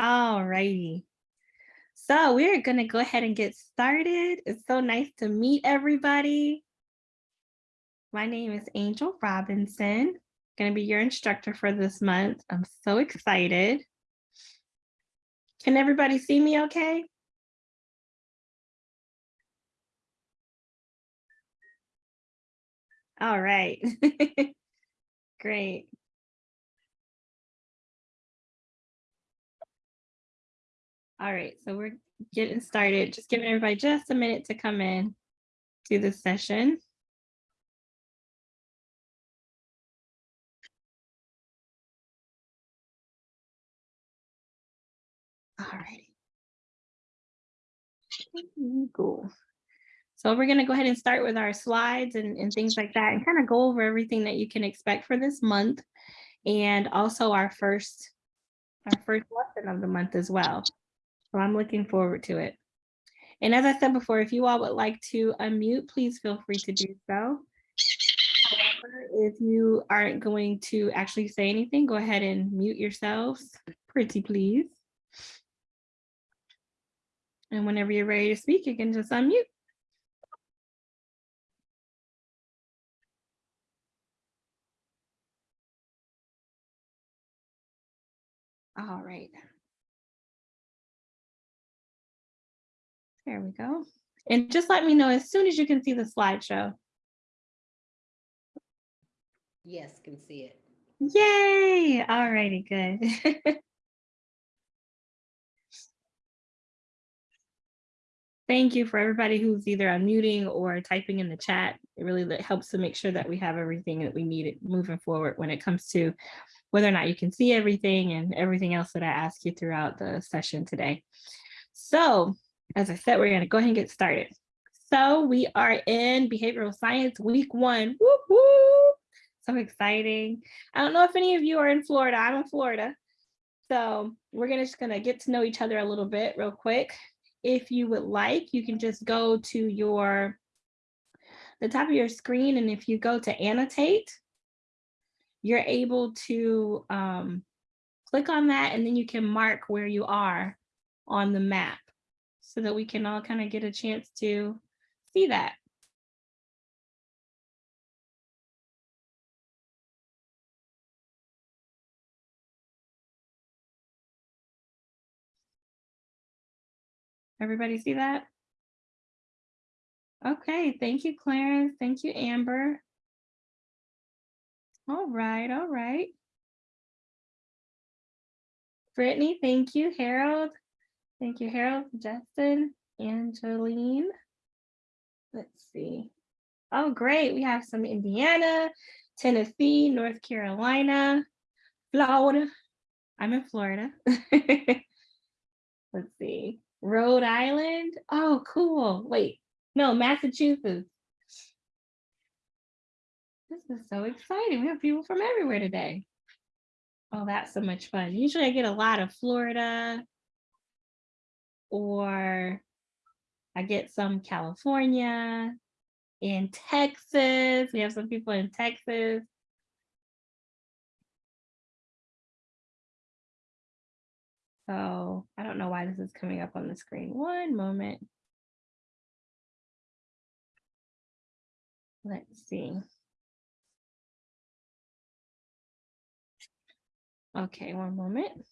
All righty. So we're going to go ahead and get started. It's so nice to meet everybody. My name is Angel Robinson, going to be your instructor for this month. I'm so excited. Can everybody see me okay? All right. Great. All right, so we're getting started. Just giving everybody just a minute to come in to the session. All righty. Cool. So we're going to go ahead and start with our slides and, and things like that and kind of go over everything that you can expect for this month and also our first our first lesson of the month as well. So I'm looking forward to it. And as I said before, if you all would like to unmute, please feel free to do so. However, if you aren't going to actually say anything, go ahead and mute yourselves, pretty please. And whenever you're ready to speak, you can just unmute. All right. There we go. And just let me know as soon as you can see the slideshow. Yes, can see it. Yay! All righty, good. Thank you for everybody who's either unmuting or typing in the chat. It really helps to make sure that we have everything that we need moving forward when it comes to whether or not you can see everything and everything else that I ask you throughout the session today. So as I said, we're going to go ahead and get started. So we are in behavioral science week one. Whoop, whoop. So exciting. I don't know if any of you are in Florida. I'm in Florida. So we're gonna, just going to get to know each other a little bit real quick. If you would like, you can just go to your the top of your screen. And if you go to annotate, you're able to um, click on that and then you can mark where you are on the map so that we can all kind of get a chance to see that. Everybody see that? Okay, thank you, Clarence. Thank you, Amber. All right, all right. Brittany, thank you. Harold, Thank you, Harold, Justin, Angeline. Let's see. Oh, great. We have some Indiana, Tennessee, North Carolina, Florida. I'm in Florida. Let's see. Rhode Island. Oh, cool. Wait, no, Massachusetts. This is so exciting. We have people from everywhere today. Oh, that's so much fun. Usually I get a lot of Florida, or I get some California, in Texas. We have some people in Texas. So I don't know why this is coming up on the screen. One moment. Let's see. Okay, one moment.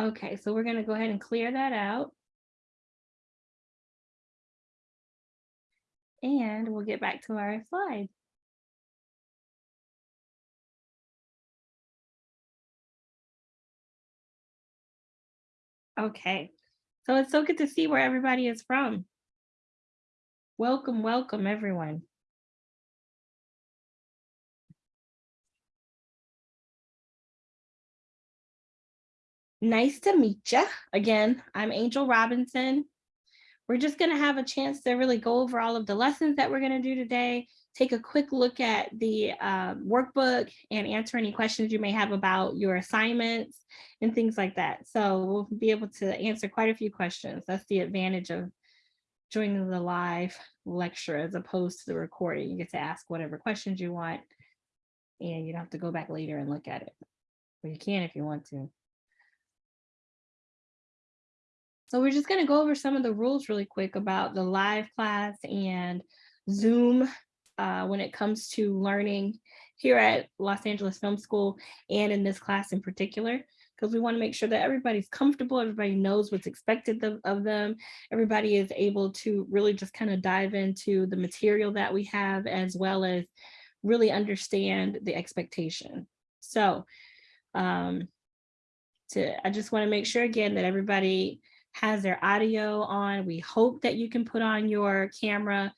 Okay, so we're going to go ahead and clear that out. And we'll get back to our slide. Okay, so it's so good to see where everybody is from. Welcome, welcome everyone. Nice to meet you. Again, I'm Angel Robinson. We're just going to have a chance to really go over all of the lessons that we're going to do today, take a quick look at the uh, workbook and answer any questions you may have about your assignments and things like that. So we'll be able to answer quite a few questions. That's the advantage of joining the live lecture as opposed to the recording. You get to ask whatever questions you want and you don't have to go back later and look at it. But you can if you want to. So we're just gonna go over some of the rules really quick about the live class and Zoom uh, when it comes to learning here at Los Angeles Film School and in this class in particular, because we want to make sure that everybody's comfortable, everybody knows what's expected of, of them, everybody is able to really just kind of dive into the material that we have as well as really understand the expectation. So um, to, I just want to make sure again that everybody has their audio on. We hope that you can put on your camera.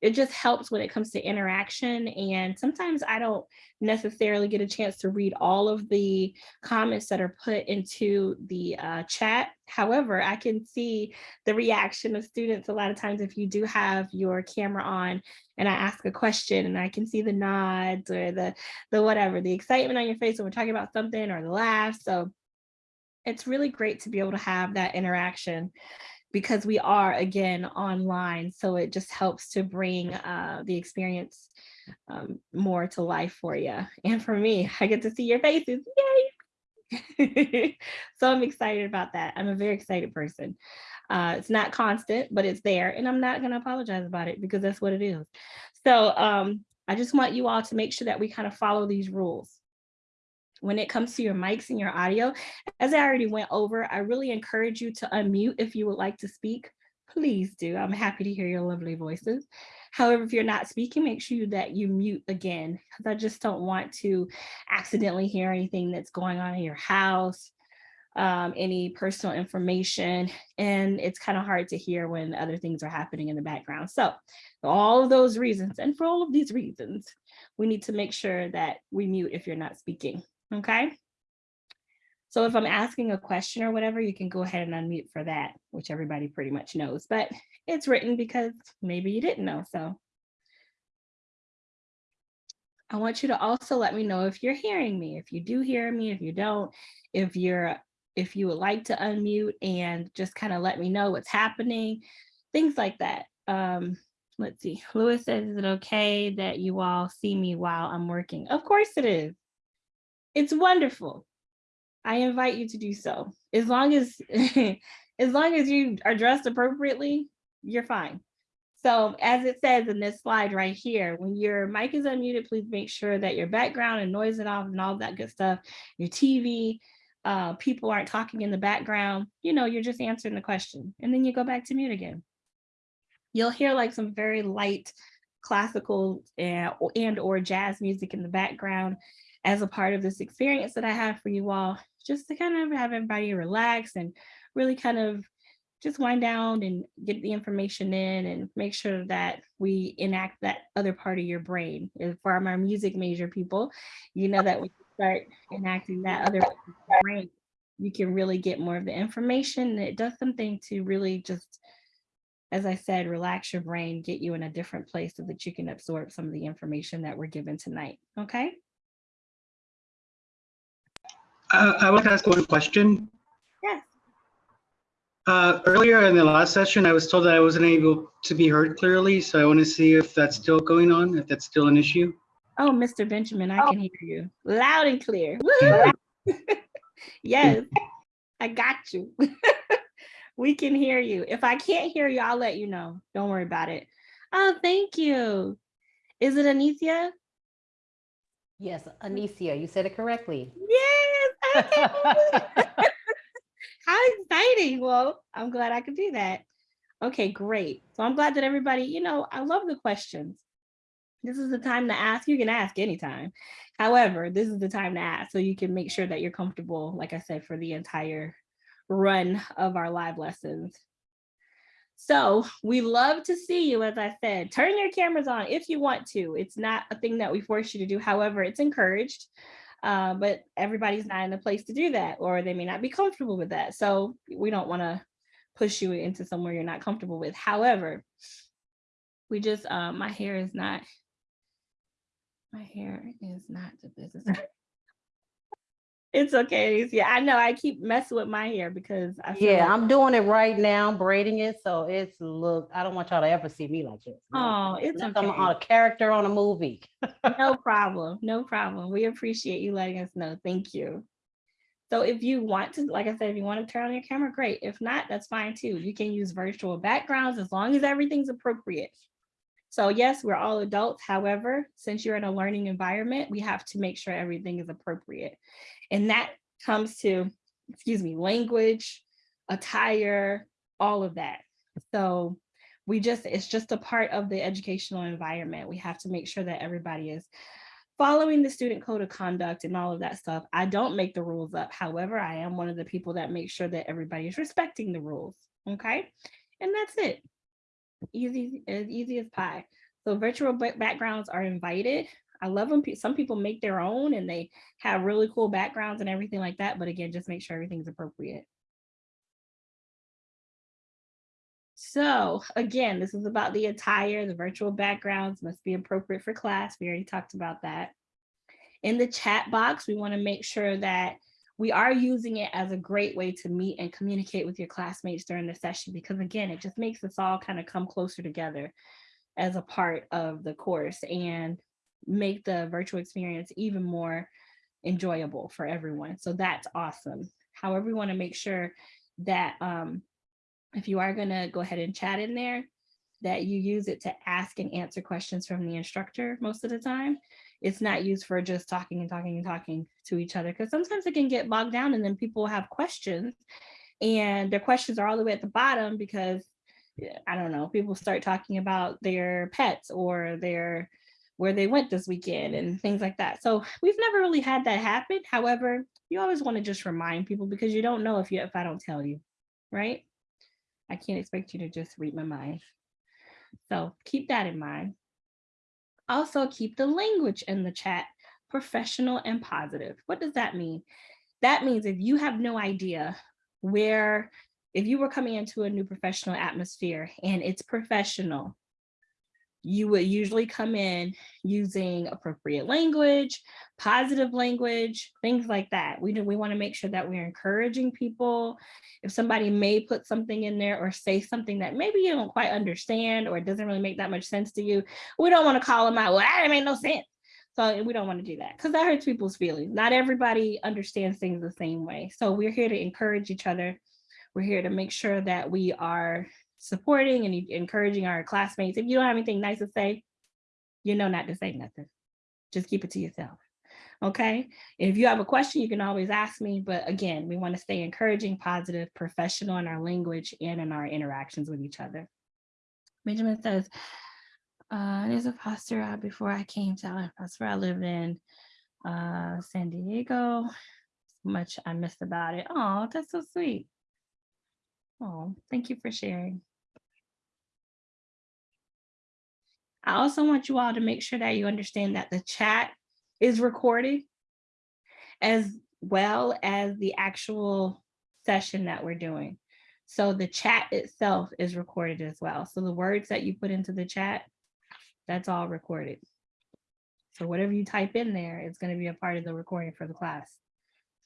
It just helps when it comes to interaction. And sometimes I don't necessarily get a chance to read all of the comments that are put into the uh, chat. However, I can see the reaction of students a lot of times if you do have your camera on and I ask a question and I can see the nods or the, the whatever, the excitement on your face when we're talking about something or the laugh. So it's really great to be able to have that interaction because we are again online so it just helps to bring uh, the experience um, more to life for you and for me. I get to see your faces. Yay! So i'm excited about that. I'm a very excited person. Uh, it's not constant but it's there and i'm not going to apologize about it because that's what it is. So um, i just want you all to make sure that we kind of follow these rules when it comes to your mics and your audio, as I already went over, I really encourage you to unmute if you would like to speak. Please do. I'm happy to hear your lovely voices. However, if you're not speaking, make sure that you mute again, because I just don't want to accidentally hear anything that's going on in your house, um, any personal information, and it's kind of hard to hear when other things are happening in the background. So all of those reasons, and for all of these reasons, we need to make sure that we mute if you're not speaking okay? So if I'm asking a question or whatever, you can go ahead and unmute for that, which everybody pretty much knows, but it's written because maybe you didn't know, so. I want you to also let me know if you're hearing me, if you do hear me, if you don't, if you're, if you would like to unmute and just kind of let me know what's happening, things like that. Um, let's see, Lewis says, is it okay that you all see me while I'm working? Of course it is. It's wonderful. I invite you to do so. As long as, as long as you are dressed appropriately, you're fine. So as it says in this slide right here, when your mic is unmuted, please make sure that your background and noise it off and all that good stuff, your TV, uh, people aren't talking in the background, you know, you're just answering the question and then you go back to mute again. You'll hear like some very light classical and, and or jazz music in the background as a part of this experience that I have for you all, just to kind of have everybody relax and really kind of just wind down and get the information in and make sure that we enact that other part of your brain. If for our music major people, you know that we start enacting that other part of your brain, you can really get more of the information. It does something to really just, as I said, relax your brain, get you in a different place so that you can absorb some of the information that we're given tonight, okay? Uh, I want to ask one question. Yes. Uh, earlier in the last session, I was told that I wasn't able to be heard clearly, so I want to see if that's still going on, if that's still an issue. Oh, Mr. Benjamin, I can hear you loud and clear. yes, I got you. we can hear you. If I can't hear you, I'll let you know. Don't worry about it. Oh, thank you. Is it Anicia? Yes, Anicia, you said it correctly. Yes. How exciting. Well, I'm glad I could do that. Okay, great. So I'm glad that everybody, you know, I love the questions. This is the time to ask. You can ask anytime. However, this is the time to ask so you can make sure that you're comfortable, like I said, for the entire run of our live lessons. So we love to see you, as I said, turn your cameras on if you want to. It's not a thing that we force you to do. However, it's encouraged, uh, but everybody's not in a place to do that, or they may not be comfortable with that. So we don't want to push you into somewhere you're not comfortable with. However, we just, uh, my hair is not, my hair is not the business. It's okay. Yeah, I know. I keep messing with my hair because I feel Yeah, like- I'm doing it right now, braiding it, so it's look, I don't want y'all to ever see me like this. Oh, it's Unless I'm on a character on a movie. No problem. No problem. We appreciate you letting us know. Thank you. So if you want to, like I said, if you want to turn on your camera, great. If not, that's fine too. You can use virtual backgrounds as long as everything's appropriate. So yes, we're all adults. However, since you're in a learning environment, we have to make sure everything is appropriate. And that comes to, excuse me, language, attire, all of that. So we just, it's just a part of the educational environment. We have to make sure that everybody is following the student code of conduct and all of that stuff. I don't make the rules up. However, I am one of the people that make sure that everybody is respecting the rules. Okay. And that's it. Easy, as easy as pie. So virtual backgrounds are invited. I love them. Some people make their own and they have really cool backgrounds and everything like that. But again, just make sure everything's appropriate. So again, this is about the attire, the virtual backgrounds must be appropriate for class. We already talked about that. In the chat box, we wanna make sure that we are using it as a great way to meet and communicate with your classmates during the session, because again, it just makes us all kind of come closer together as a part of the course and make the virtual experience even more enjoyable for everyone. So that's awesome. However, we wanna make sure that um, if you are gonna go ahead and chat in there, that you use it to ask and answer questions from the instructor most of the time. It's not used for just talking and talking and talking to each other because sometimes it can get bogged down and then people have questions and their questions are all the way at the bottom because I don't know, people start talking about their pets or their where they went this weekend and things like that. So we've never really had that happen. However, you always want to just remind people because you don't know if you if I don't tell you, right? I can't expect you to just read my mind. So keep that in mind. Also keep the language in the chat professional and positive. What does that mean? That means if you have no idea where, if you were coming into a new professional atmosphere and it's professional, you would usually come in using appropriate language, positive language, things like that. We do, we want to make sure that we're encouraging people. If somebody may put something in there or say something that maybe you don't quite understand or it doesn't really make that much sense to you, we don't want to call them out. Well, that make no sense. So we don't want to do that because that hurts people's feelings. Not everybody understands things the same way. So we're here to encourage each other. We're here to make sure that we are supporting and encouraging our classmates. If you don't have anything nice to say, you know not to say nothing. Just keep it to yourself. Okay. If you have a question, you can always ask me. But again, we want to stay encouraging, positive, professional in our language and in our interactions with each other. Benjamin says, uh, there's a foster out before I came to Allen Foster. I lived in uh, San Diego. Much I missed about it. Oh, that's so sweet. Oh, thank you for sharing. I also want you all to make sure that you understand that the chat is recorded as well as the actual session that we're doing. So the chat itself is recorded as well. So the words that you put into the chat, that's all recorded. So whatever you type in there, it's going to be a part of the recording for the class.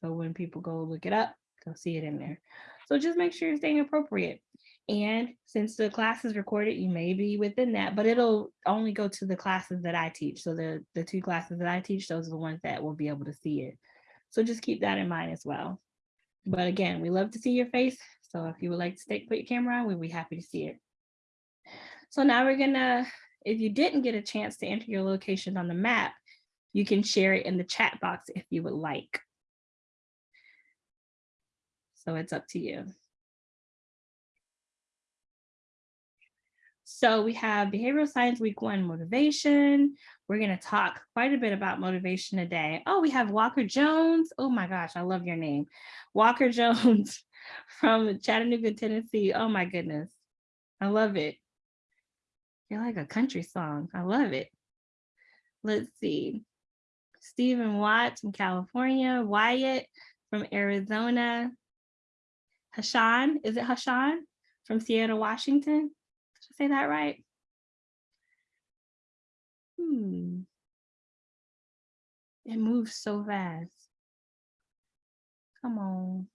So when people go look it up, they'll see it in there. So just make sure you're staying appropriate. And since the class is recorded, you may be within that, but it'll only go to the classes that I teach. So the, the two classes that I teach, those are the ones that will be able to see it. So just keep that in mind as well. But again, we love to see your face. So if you would like to stay, put your camera on, we'd be happy to see it. So now we're gonna, if you didn't get a chance to enter your location on the map, you can share it in the chat box if you would like. So it's up to you. So we have behavioral science week one motivation. We're going to talk quite a bit about motivation today. Oh, we have Walker Jones. Oh my gosh, I love your name. Walker Jones from Chattanooga, Tennessee. Oh my goodness. I love it. You're like a country song. I love it. Let's see. Stephen Watts from California. Wyatt from Arizona. Hashan, is it Hashan from Seattle, Washington? Say that right? Hmm. It moves so fast. Come on.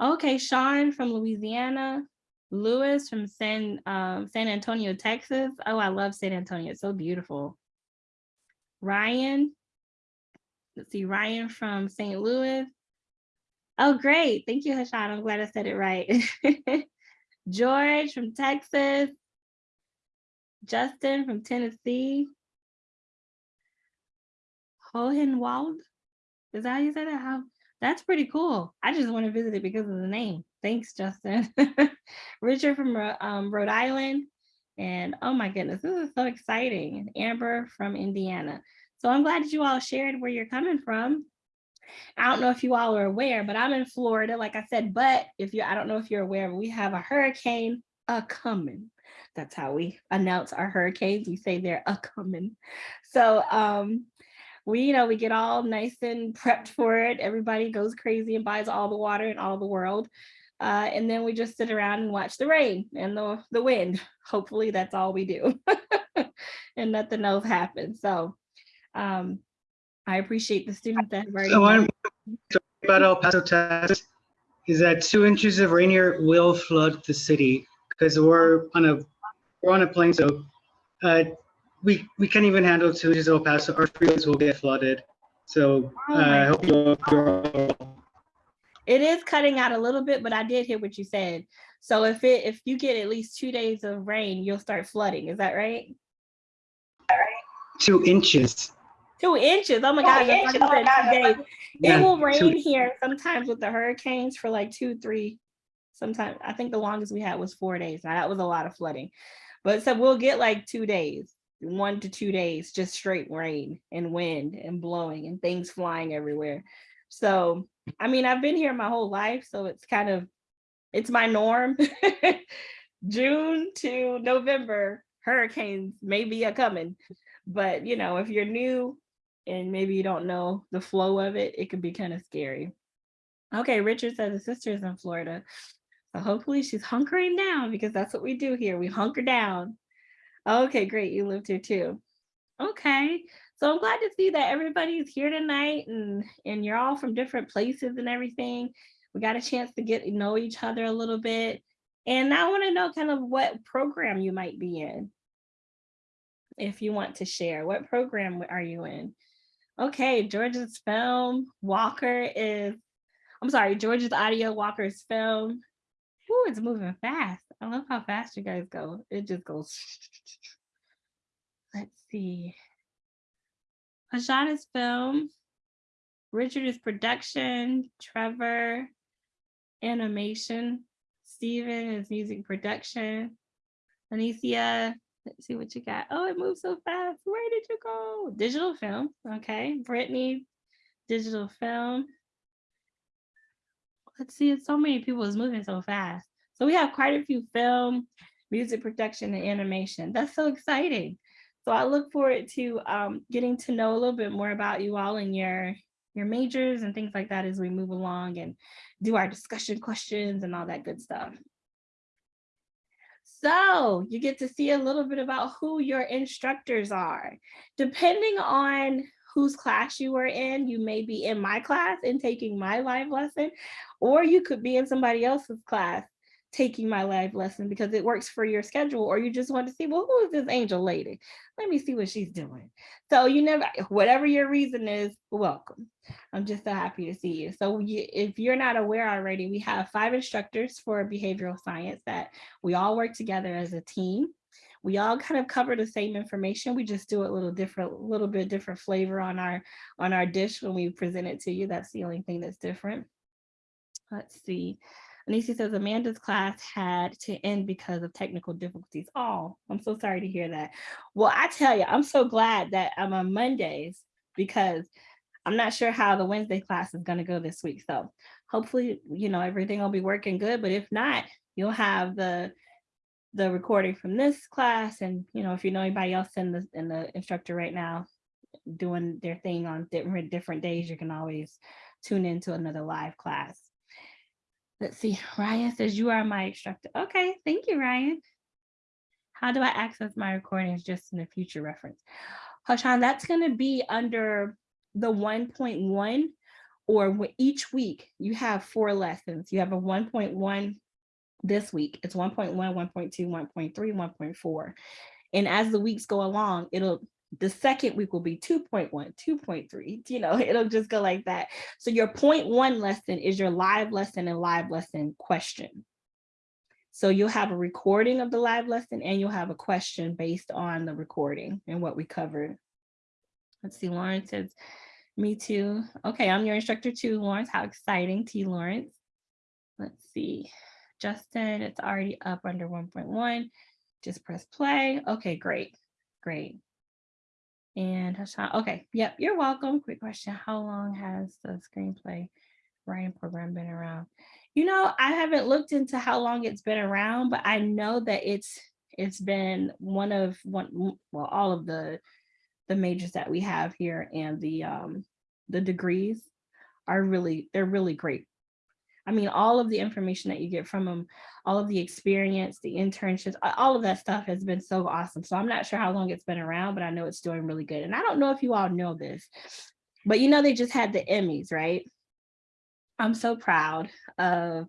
Okay, Sean from Louisiana. Lewis from San um, San Antonio, Texas. Oh, I love San Antonio. It's so beautiful. Ryan. Let's see, Ryan from St. Louis. Oh, great. Thank you, Hashan. I'm glad I said it right. George from Texas. Justin from Tennessee. Hohenwald. Is that how you say that? How? That's pretty cool. I just want to visit it because of the name. Thanks, Justin. Richard from um, Rhode Island. And oh my goodness, this is so exciting. Amber from Indiana. So I'm glad that you all shared where you're coming from. I don't know if you all are aware, but I'm in Florida, like I said, but if you, I don't know if you're aware, we have a hurricane a coming. That's how we announce our hurricanes. We say they're a coming. So um, we, you know, we get all nice and prepped for it. Everybody goes crazy and buys all the water in all the world. Uh, and then we just sit around and watch the rain and the, the wind. Hopefully that's all we do and nothing else happens. So um, I appreciate the students that have already. So one story about El Paso, Texas, is that two inches of rain here will flood the city because we're on a we're on a plain, so uh, we we can't even handle two inches of El Paso. Our freeways will get flooded. So uh, I hope you're, you're It is cutting out a little bit, but I did hear what you said. So if it, if you get at least two days of rain, you'll start flooding. Is that right? two inches. Two inches. Oh my gosh. I thought you said two days. It Yeah, will two- rain here sometimes with the hurricanes for like two, three, sometimes, I think the longest we had was four days. Now that was a lot of flooding. But so we'll get like two days, one to two days, just straight rain and wind and blowing and things flying everywhere. So, I mean, I've been here my whole life, so it's kind of, it's my norm. June to November, hurricanes may be a coming. But, you know, if you're new, and maybe you don't know the flow of it, it could be kind of scary. Okay, Richard says his sister is in Florida. So hopefully she's hunkering down because that's what we do here. We hunker down. Okay, great. You lived here too. Okay. So I'm glad to see that everybody's here tonight and, and you're all from different places and everything. We got a chance to get to know each other a little bit. And I want to know kind of what program you might be in. If you want to share, what program are you in? Okay, George's film, Walker is, I'm sorry, George's audio, Walker's film. Ooh, it's moving fast. I love how fast you guys go. It just goes. Let's see. Hashana's film. Richard is production. Trevor, animation. Steven is music production. Anicia, let's see what you got. Oh, it moves so fast. Where did you go? Digital film. Okay. Brittany, digital film. Let's see, it's so many people is moving so fast. So we have quite a few film, music production, and animation. That's so exciting. So I look forward to um, getting to know a little bit more about you all and your your majors and things like that as we move along and do our discussion questions and all that good stuff. So you get to see a little bit about who your instructors are. Depending on whose class you are in, you may be in my class and taking my live lesson, or you could be in somebody else's class taking my live lesson because it works for your schedule, or you just want to see, well, who is this angel lady? Let me see what she's doing. So you never, whatever your reason is, welcome. I'm just so happy to see you. So you, if you're not aware already, we have five instructors for behavioral science that we all work together as a team. We all kind of cover the same information. We just do a little different, little bit different flavor on our on our dish when we present it to you. That's the only thing that's different. Let's see. Anicia says Amanda's class had to end because of technical difficulties. Oh, I'm so sorry to hear that. Well, I tell you, I'm so glad that I'm on Mondays because I'm not sure how the Wednesday class is going to go this week. So hopefully, you know, everything will be working good. But if not, you'll have the the recording from this class. And, you know, if you know anybody else in the in the instructor right now doing their thing on different different days, you can always tune into another live class. Let's see, Ryan says you are my instructor. Okay, thank you, Ryan. How do I access my recordings just in the future reference? Hashan, that's gonna be under the 1.1 or each week you have four lessons. You have a 1.1 this week. It's 1.1, 1.2, 1.3, 1.4. And as the weeks go along, it'll the second week will be 2.1, 2.3, you know, it'll just go like that. So your point one lesson is your live lesson and live lesson question. So you'll have a recording of the live lesson and you'll have a question based on the recording and what we covered. Let's see, Lawrence says, me too. Okay, I'm your instructor too, Lawrence. How exciting you, Lawrence. Let's see, Justin, it's already up under 1.1. Just press play. Okay, great, great. And Hashan, okay, yep, you're welcome. Quick question, how long has the screenplay writing program been around? You know, I haven't looked into how long it's been around, but I know that it's it's been one of one well all of the the majors that we have here and the um the degrees are really they're really great. I mean, all of the information that you get from them, all of the experience, the internships, all of that stuff has been so awesome. So I'm not sure how long it's been around, but I know it's doing really good. And I don't know if you all know this, but you know, they just had the Emmys, right? I'm so proud of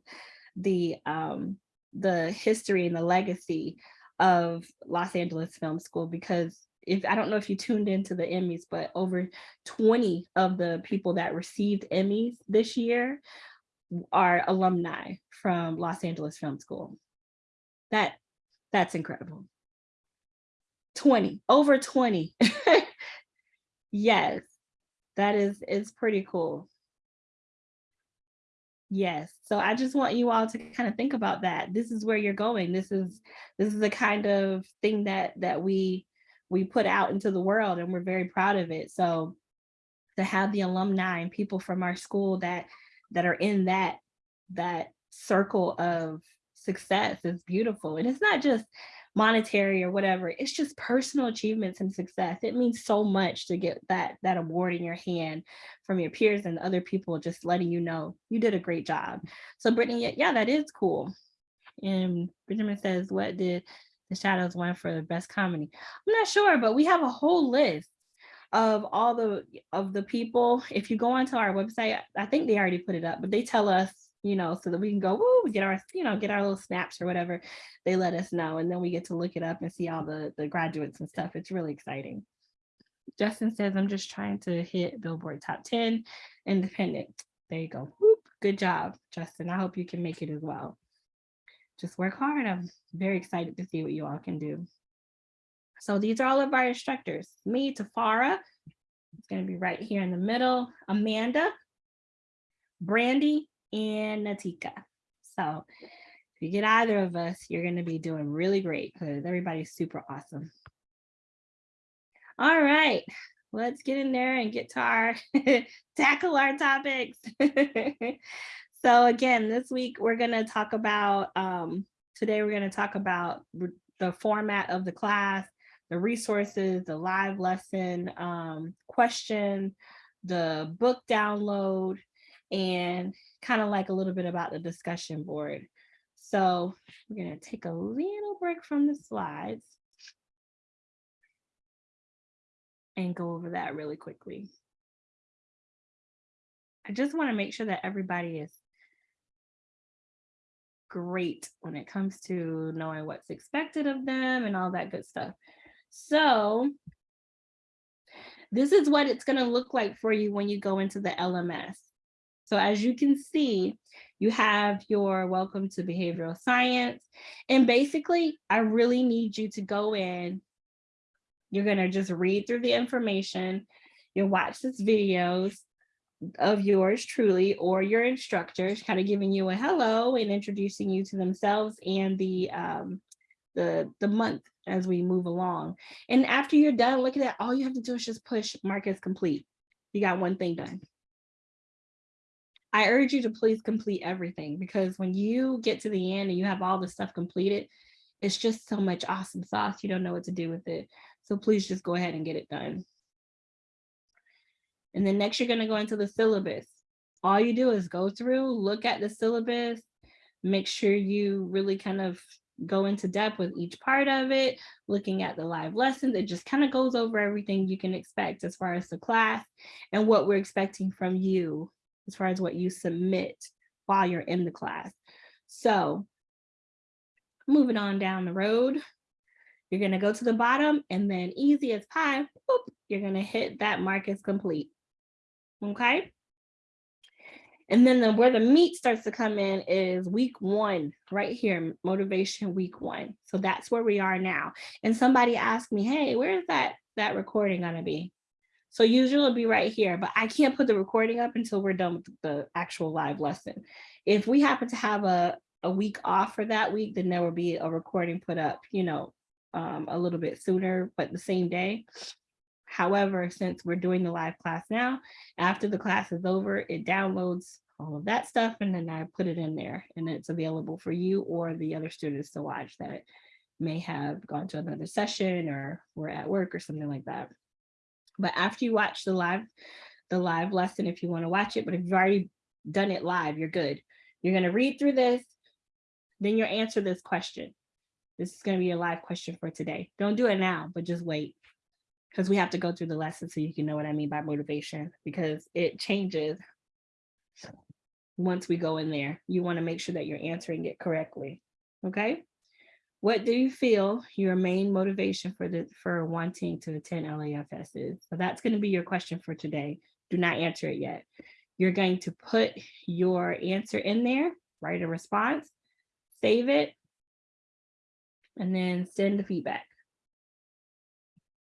the um, the history and the legacy of Los Angeles Film School because if I don't know if you tuned into the Emmys, but over 20 of the people that received Emmys this year are alumni from Los Angeles Film School. That that's incredible. 20, over 20. yes, that is is pretty cool. Yes, so I just want you all to kind of think about that. This is where you're going. This is this is the kind of thing that that we we put out into the world and we're very proud of it. So to have the alumni and people from our school that that are in that that circle of success is beautiful. And it's not just monetary or whatever, it's just personal achievements and success. It means so much to get that that award in your hand from your peers and other people just letting you know you did a great job. So Brittany, yeah, that is cool. And Benjamin says, what did the shadows win for the best comedy? I'm not sure, but we have a whole list of all the of the people. If you go onto our website, I think they already put it up, but they tell us, you know, so that we can go, woo, get our, you know, get our little snaps or whatever. They let us know, and then we get to look it up and see all the the graduates and stuff. It's really exciting. Justin says, I'm just trying to hit Billboard top 10 independent. There you go. Whoop. Good job, Justin. I hope you can make it as well. Just work hard. I'm very excited to see what you all can do. So these are all of our instructors. Me, Tafara, it's going to be right here in the middle. Amanda, Brandy, and Natika. So if you get either of us, you're going to be doing really great because everybody's super awesome. All right, let's get in there and get to our tackle our topics. so again, this week we're going to talk about um, today we're going to talk about the format of the class, the resources, the live lesson um, question, the book download, and kind of like a little bit about the discussion board. So we're to take a little break from the slides and go over that really quickly. I just want to make sure that everybody is great when it comes to knowing what's expected of them and all that good stuff. So this is what it's going to look like for you when you go into the LMS. So as you can see, you have your welcome to behavioral science. And basically, I really need you to go in. You're going to just read through the information. You'll watch this videos of yours truly or your instructors kind of giving you a hello and introducing you to themselves and the um, the the month as we move along. And after you're done, look at that. All you have to do is just push mark as complete. You got one thing done. I urge you to please complete everything because when you get to the end and you have all the stuff completed, it's just so much awesome sauce. You don't know what to do with it. So please just go ahead and get it done. And then next you're gonna go into the syllabus. All you do is go through, look at the syllabus, make sure you really kind of go into depth with each part of it, looking at the live lessons. It just kind of goes over everything you can expect as far as the class and what we're expecting from you, as far as what you submit while you're in the class. So moving on down the road, you're gonna go to the bottom and then easy as pie, you're gonna hit that mark as complete. Okay? And then the, where the meat starts to come in is week one, right here, motivation week one. So that's where we are now. And somebody asked me, hey, where is that, that recording gonna be? So usually it'll be right here, but I can't put the recording up until we're done with the actual live lesson. If we happen to have a, a week off for that week, then there will be a recording put up, you know, um, a little bit sooner, but the same day. However, since we're doing the live class now, after the class is over, it downloads all of that stuff and then I put it in there and it's available for you or the other students to watch that may have gone to another session or were at work or something like that. But after you watch the live, the live lesson, if you want to watch it, but if you've already done it live, you're good. You're going to read through this, then you'll answer this question. This is going to be a live question for today. Don't do it now, but just wait because we have to go through the lesson so you can know what I mean by motivation because it changes once we go in there. You want to make sure that you're answering it correctly. Okay. What do you feel your main motivation for the for wanting to attend LAFS is? So that's going to be your question for today. Do not answer it yet. You're going to put your answer in there, write a response, save it, and then send the feedback.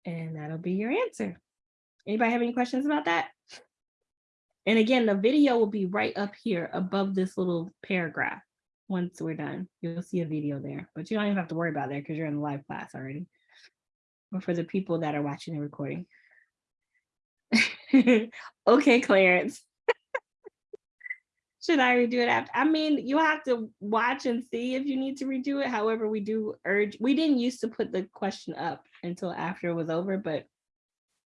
And that'll be your answer. Anybody have any questions about that? And again, the video will be right up here above this little paragraph. Once we're done, you'll see a video there, but you don't even have to worry about that because you're in the live class already. But for the people that are watching the recording. okay, Clarence. Should I redo it after? I mean, you have to watch and see if you need to redo it. However, we do urge, we didn't used to put the question up until after it was over, but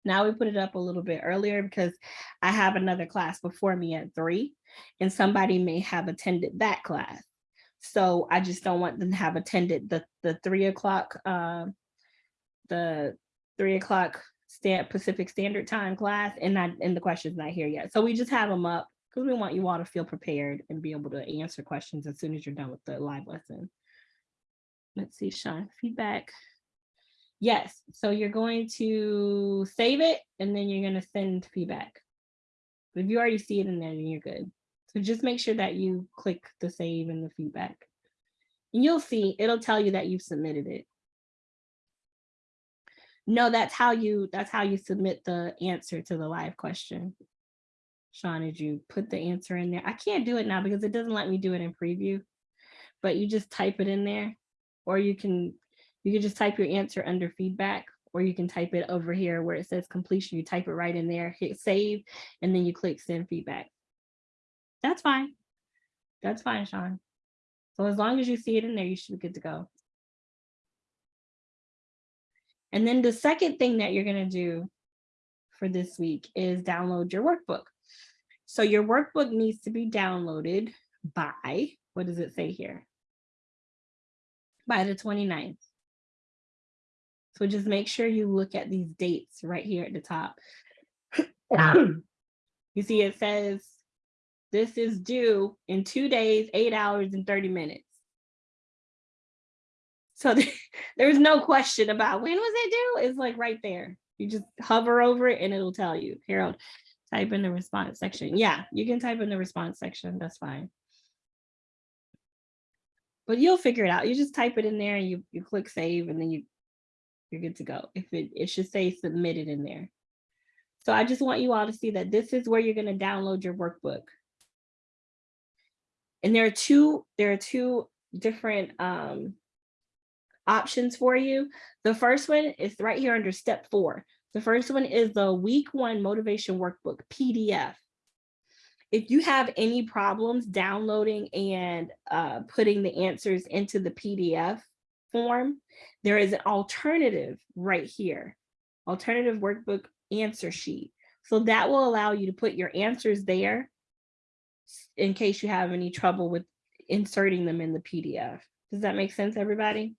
now we put it up a little bit earlier because I have another class before me at three and somebody may have attended that class. So I just don't want them to have attended the, the three o'clock, uh, the three o'clock stand Pacific Standard Time class and not and the question's not here yet. So we just have them up because we want you all to feel prepared and be able to answer questions as soon as you're done with the live lesson. Let's see, Sean, feedback. Yes, so you're going to save it and then you're going to send feedback. If you already see it in there, then you're good. So just make sure that you click the save and the feedback. And you'll see, it'll tell you that you've submitted it. No, that's how you that's how you submit the answer to the live question. Sean, did you put the answer in there? I can't do it now because it doesn't let me do it in preview, but you just type it in there or you can you can just type your answer under feedback or you can type it over here where it says completion. You type it right in there, hit save, and then you click send feedback. That's fine. That's fine, Sean. So as long as you see it in there, you should be good to go. And then the second thing that you're going to do for this week is download your workbook. So your workbook needs to be downloaded by, what does it say here? By the 29th. So just make sure you look at these dates right here at the top. you see it says this is due in two days, eight hours and 30 minutes. So there's no question about when was it due? It's like right there. You just hover over it and it'll tell you. Harold, type in the response section. Yeah, you can type in the response section. That's fine. But you'll figure it out. You just type it in there and you, you click save and then you, you're good to go. If it, it should say submitted in there. So I just want you all to see that this is where you're going to download your workbook. And there are two, there are two different um, options for you. The first one is right here under step four. The first one is the week one motivation workbook PDF. If you have any problems downloading and uh, putting the answers into the PDF form, there is an alternative right here, alternative workbook answer sheet. So that will allow you to put your answers there in case you have any trouble with inserting them in the PDF. Does that make sense, everybody?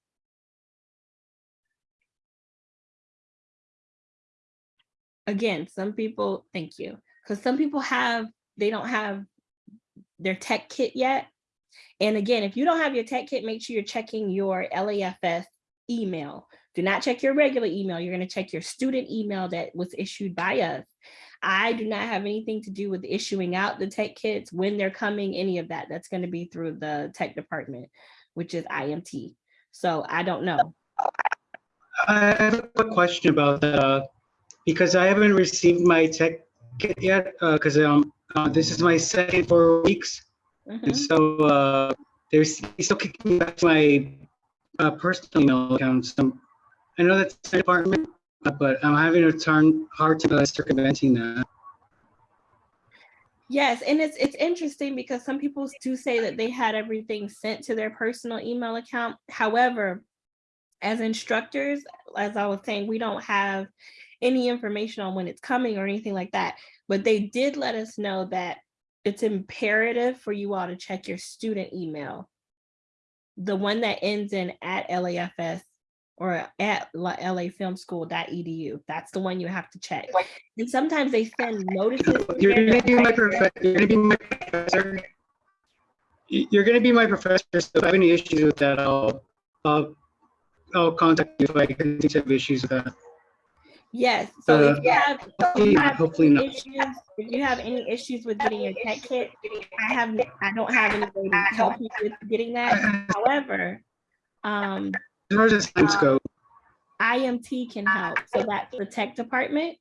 Again, some people, thank you, because some people have they don't have their tech kit yet. And again, if you don't have your tech kit, make sure you're checking your LAFS email. Do not check your regular email. You're going to check your student email that was issued by us. I do not have anything to do with issuing out the tech kits, when they're coming, any of that. That's going to be through the tech department, which is IMT. So I don't know. I have a question about that, uh, because I haven't received my tech kit yet, because um, uh, this is my second four weeks. Mhm. And so uh, there's still kicking me back to my uh, personal email account. So I know that's the department, uh, but I'm having a turn hard time circumventing that. Yes, and it's it's interesting because some people do say that they had everything sent to their personal email account. However, as instructors, as I was saying, we don't have any information on when it's coming or anything like that. But they did let us know that it's imperative for you all to check your student email. The one that ends in at LAFS or at lafilmschool.edu. That's the one you have to check. And sometimes they send notices. You're gonna be my professor. You're gonna be my professor. You- You're gonna be my professor. So if I have any issues with that, I'll I'll I'll contact you if I continue to have issues with that. Yes, so if Uh, you have, if Hopefully, you have hopefully any not. issues, if you have any issues with getting your tech kit, I have, I don't have any way to help you with getting that. However, um, As far as the times go, IMT can help. So that's the tech department.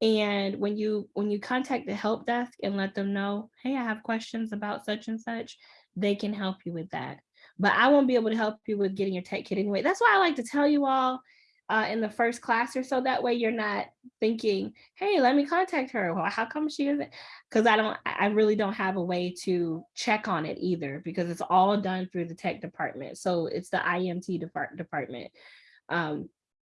And when you, when you contact the help desk and let them know, hey, I have questions about such and such, they can help you with that. But I won't be able to help you with getting your tech kit anyway. That's why I like to tell you all uh, in the first class or so that way you're not thinking, hey, let me contact her. Well, how come she isn't? Because I don't, I really don't have a way to check on it either because it's all done through the tech department. So it's the IMT depart- department. Um,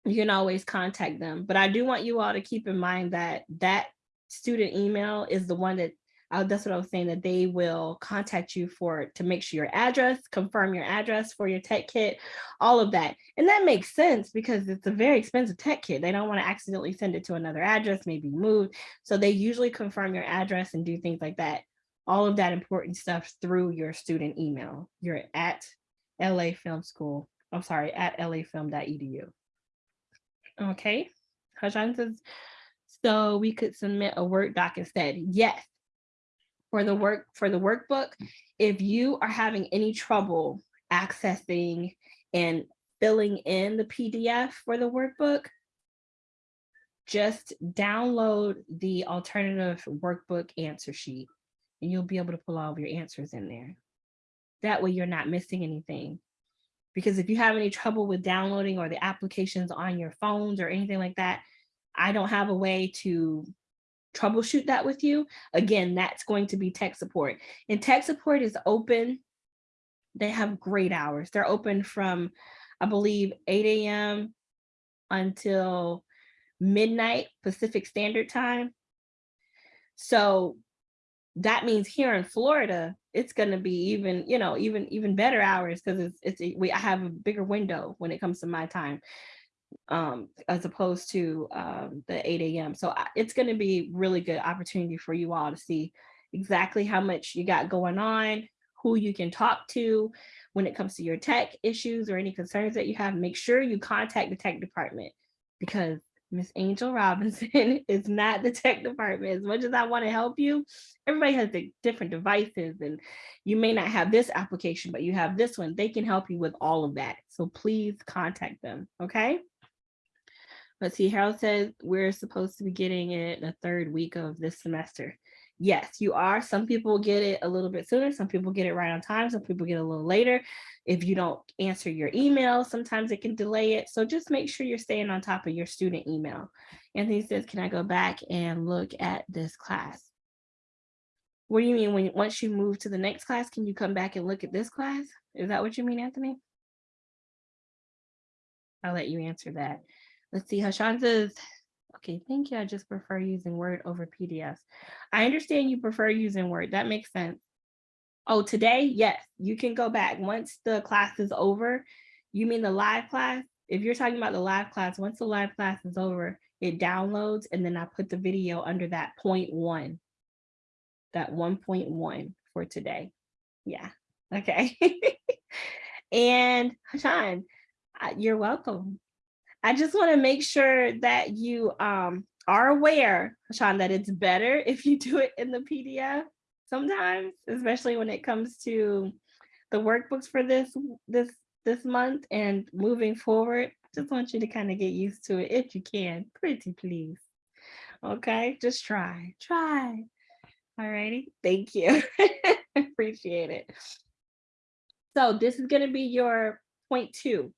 you can always contact them. But I do want you all to keep in mind that that student email is the one that, uh, that's what I was saying, that they will contact you for, to make sure your address, confirm your address for your tech kit, all of that. And that makes sense because it's a very expensive tech kit. They don't want to accidentally send it to another address, maybe moved. So they usually confirm your address and do things like that. All of that important stuff through your student email. You're at LA Film School. I'm sorry, at lafilm.edu. Okay, Hajan says, so we could submit a Word doc instead. Yes. For the work, for the workbook, if you are having any trouble accessing and filling in the PDF for the workbook, just download the alternative workbook answer sheet and you'll be able to pull all of your answers in there. That way you're not missing anything. Because if you have any trouble with downloading or the applications on your phones or anything like that, I don't have a way to troubleshoot that with you. Again, that's going to be tech support. And tech support is open. They have great hours. They're open from, I believe, 8 a.m. until midnight Pacific Standard Time. So that means here in Florida, it's going to be even, you know, even even better hours because it's it's we I have a bigger window when it comes to my time um as opposed to um the 8 a.m. So it's going to be really good opportunity for you all to see exactly how much you got going on, who you can talk to when it comes to your tech issues or any concerns that you have. Make sure you contact the tech department because Miss Angel Robinson is not the tech department. As much as I want to help you, everybody has the different devices and you may not have this application, but you have this one. They can help you with all of that. So please contact them, okay? Let's see, Harold says we're supposed to be getting it the third week of this semester. Yes, you are. Some people get it a little bit sooner. Some people get it right on time. Some people get a little later. If you don't answer your email, sometimes it can delay it. So just make sure you're staying on top of your student email. Anthony says, can I go back and look at this class? What do you mean when once you move to the next class, can you come back and look at this class? Is that what you mean, Anthony? I'll let you answer that. Let's see, Hashan says, okay, thank you. I just prefer using Word over PDFs. I understand you prefer using Word. That makes sense. Oh, today, yes, you can go back. Once the class is over, you mean the live class? If you're talking about the live class, once the live class is over, it downloads and then I put the video under that point one. that 1.1 for today. Yeah, okay. and Hashan, uh, you're welcome. I just want to make sure that you um, are aware, Sean, that it's better if you do it in the PDF sometimes, especially when it comes to the workbooks for this this this month and moving forward. Just want you to kind of get used to it if you can, pretty please. Okay, just try, try. All righty, thank you. Appreciate it. So this is gonna be your point two.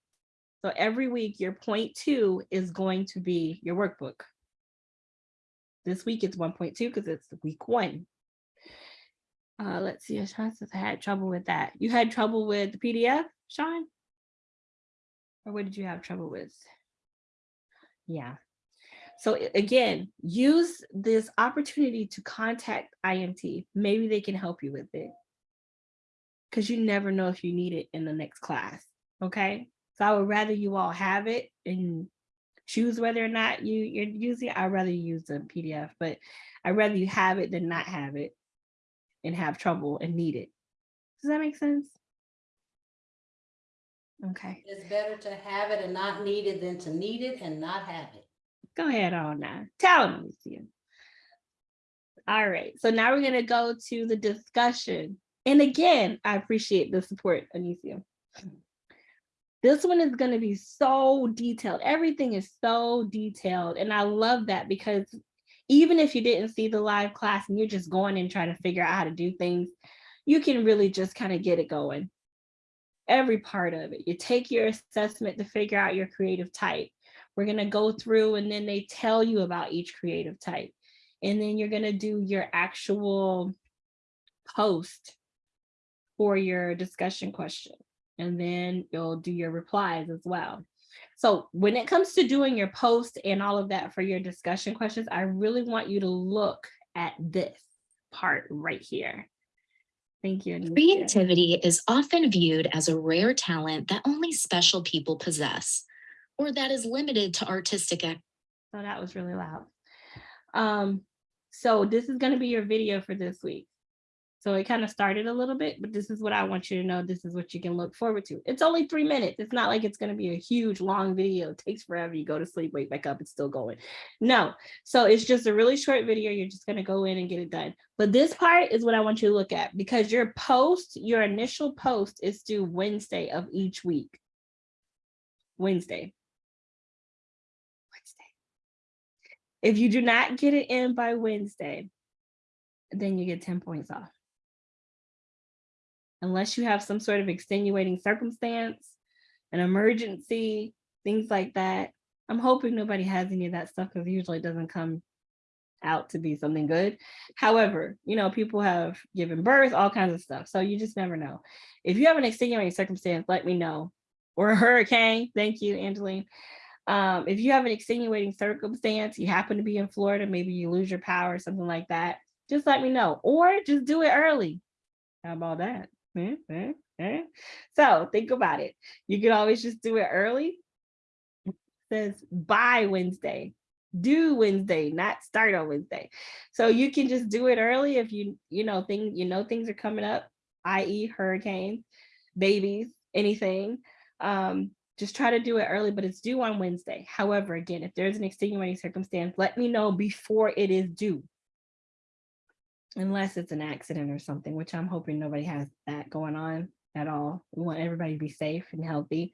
So every week, your point two is going to be your workbook. This week it's 1.2 because it's week one. Uh, let's see, I had trouble with that. You had trouble with the PDF, Sean? Or what did you have trouble with? Yeah. So again, use this opportunity to contact IMT. Maybe they can help you with it. Because you never know if you need it in the next class, okay? So I would rather you all have it and choose whether or not you, you're using it. I'd rather you use the PDF, but I'd rather you have it than not have it and have trouble and need it. Does that make sense? Okay, It's better to have it and not need it than to need it and not have it. go ahead on now. Tell them, Lucia. All right, so now we're gonna go to the discussion. And again, I appreciate the support, Anicia. This one is gonna be so detailed. Everything is so detailed. And I love that because even if you didn't see the live class and you're just going and trying to figure out how to do things, you can really just kind of get it going. Every part of it. You take your assessment to figure out your creative type. We're gonna go through and then they tell you about each creative type. And then you're gonna do your actual post for your discussion question. And then you'll do your replies as well. So when it comes to doing your post and all of that for your discussion questions, I really want you to look at this part right here. Thank you. Creativity is often viewed as a rare talent that only special people possess, or that is limited to artistic So that was really loud. Um, so this is gonna be your video for this week. So it kind of started a little bit, but this is what I want you to know. This is what you can look forward to. It's only three minutes. It's not like it's gonna be a huge, long video. It takes forever. You go to sleep, wake back up, it's still going. No, so it's just a really short video. You're just gonna go in and get it done. But this part is what I want you to look at because your post, your initial post is due Wednesday of each week. Wednesday. Wednesday. If you do not get it in by Wednesday, then you get 10 points off. Unless you have some sort of extenuating circumstance, an emergency, things like that. I'm hoping nobody has any of that stuff because usually it doesn't come out to be something good. However, you know, people have given birth, all kinds of stuff. So you just never know. If you have an extenuating circumstance, let me know. Or a hurricane. Thank you, Angeline. Um, if you have an extenuating circumstance, you happen to be in Florida, maybe you lose your power or something like that, just let me know. Or just do it early. How about that? Eh, eh. So think about it. You can always just do it early. It says by Wednesday, do Wednesday, not start on Wednesday. So you can just do it early if you, you know, thing, you know, things are coming up, i.e. hurricanes, babies, anything. Um, just try to do it early, but it's due on Wednesday. However, again, if there's an extenuating circumstance, let me know before it is due. Unless it's an accident or something, which I'm hoping nobody has that going on at all. We want everybody to be safe and healthy.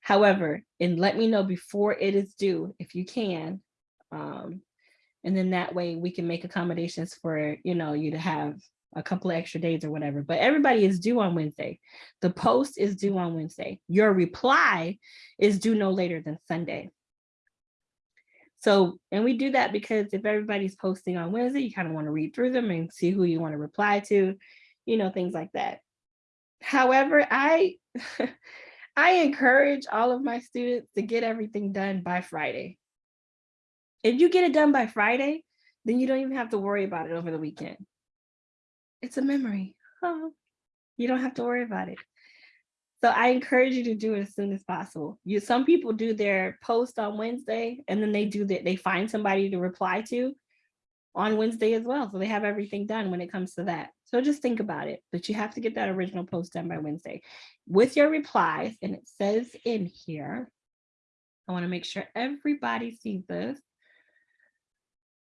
However, and let me know before it is due if you can. Um, and then that way we can make accommodations for, you know, you to have a couple of extra days or whatever, but everybody is due on Wednesday. The post is due on Wednesday. Your reply is due no later than Sunday. So, and we do that because if everybody's posting on Wednesday, you kind of want to read through them and see who you want to reply to, you know, things like that. However, I, I encourage all of my students to get everything done by Friday. If you get it done by Friday, then you don't even have to worry about it over the weekend. It's a memory. Oh, you don't have to worry about it. So I encourage you to do it as soon as possible. You some people do their post on Wednesday and then they do that, they find somebody to reply to. on Wednesday as well. So they have everything done when it comes to that. So just think about it, but you have to get that original post done by Wednesday with your replies. And it says in here, I want to make sure everybody sees this.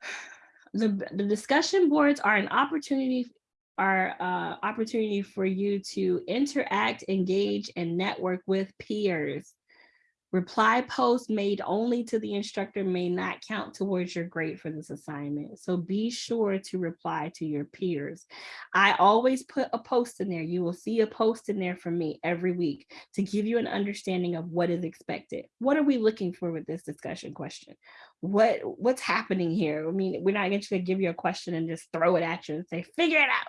The, the discussion boards are an opportunity are uh, opportunity for you to interact, engage, and network with peers. Reply posts made only to the instructor may not count towards your grade for this assignment. So be sure to reply to your peers. I always put a post in there. You will see a post in there from me every week to give you an understanding of what is expected. What are we looking for with this discussion question? What What's happening here? I mean, we're not going to give you a question and just throw it at you and say, figure it out.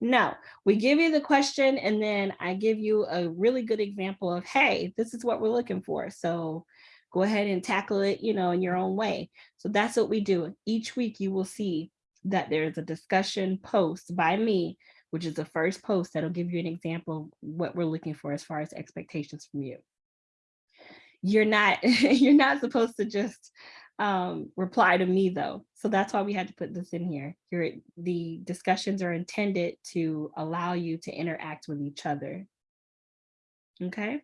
No, we give you the question and then I give you a really good example of, hey, this is what we're looking for. So go ahead and tackle it, you know, in your own way. So that's what we do. Each week you will see that there's a discussion post by me, which is the first post that'll give you an example of what we're looking for as far as expectations from you. You're not, you're not supposed to just um, reply to me though. So that's why we had to put this in here. Your, the discussions are intended to allow you to interact with each other. Okay,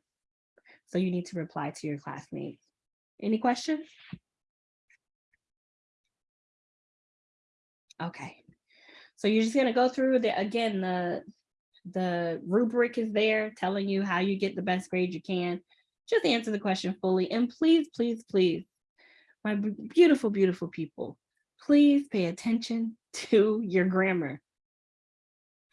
so you need to reply to your classmates. Any questions? Okay, so you're just gonna go through the, again, the, the rubric is there telling you how you get the best grade you can. Just answer the question fully and please, please, please my beautiful, beautiful people, please pay attention to your grammar.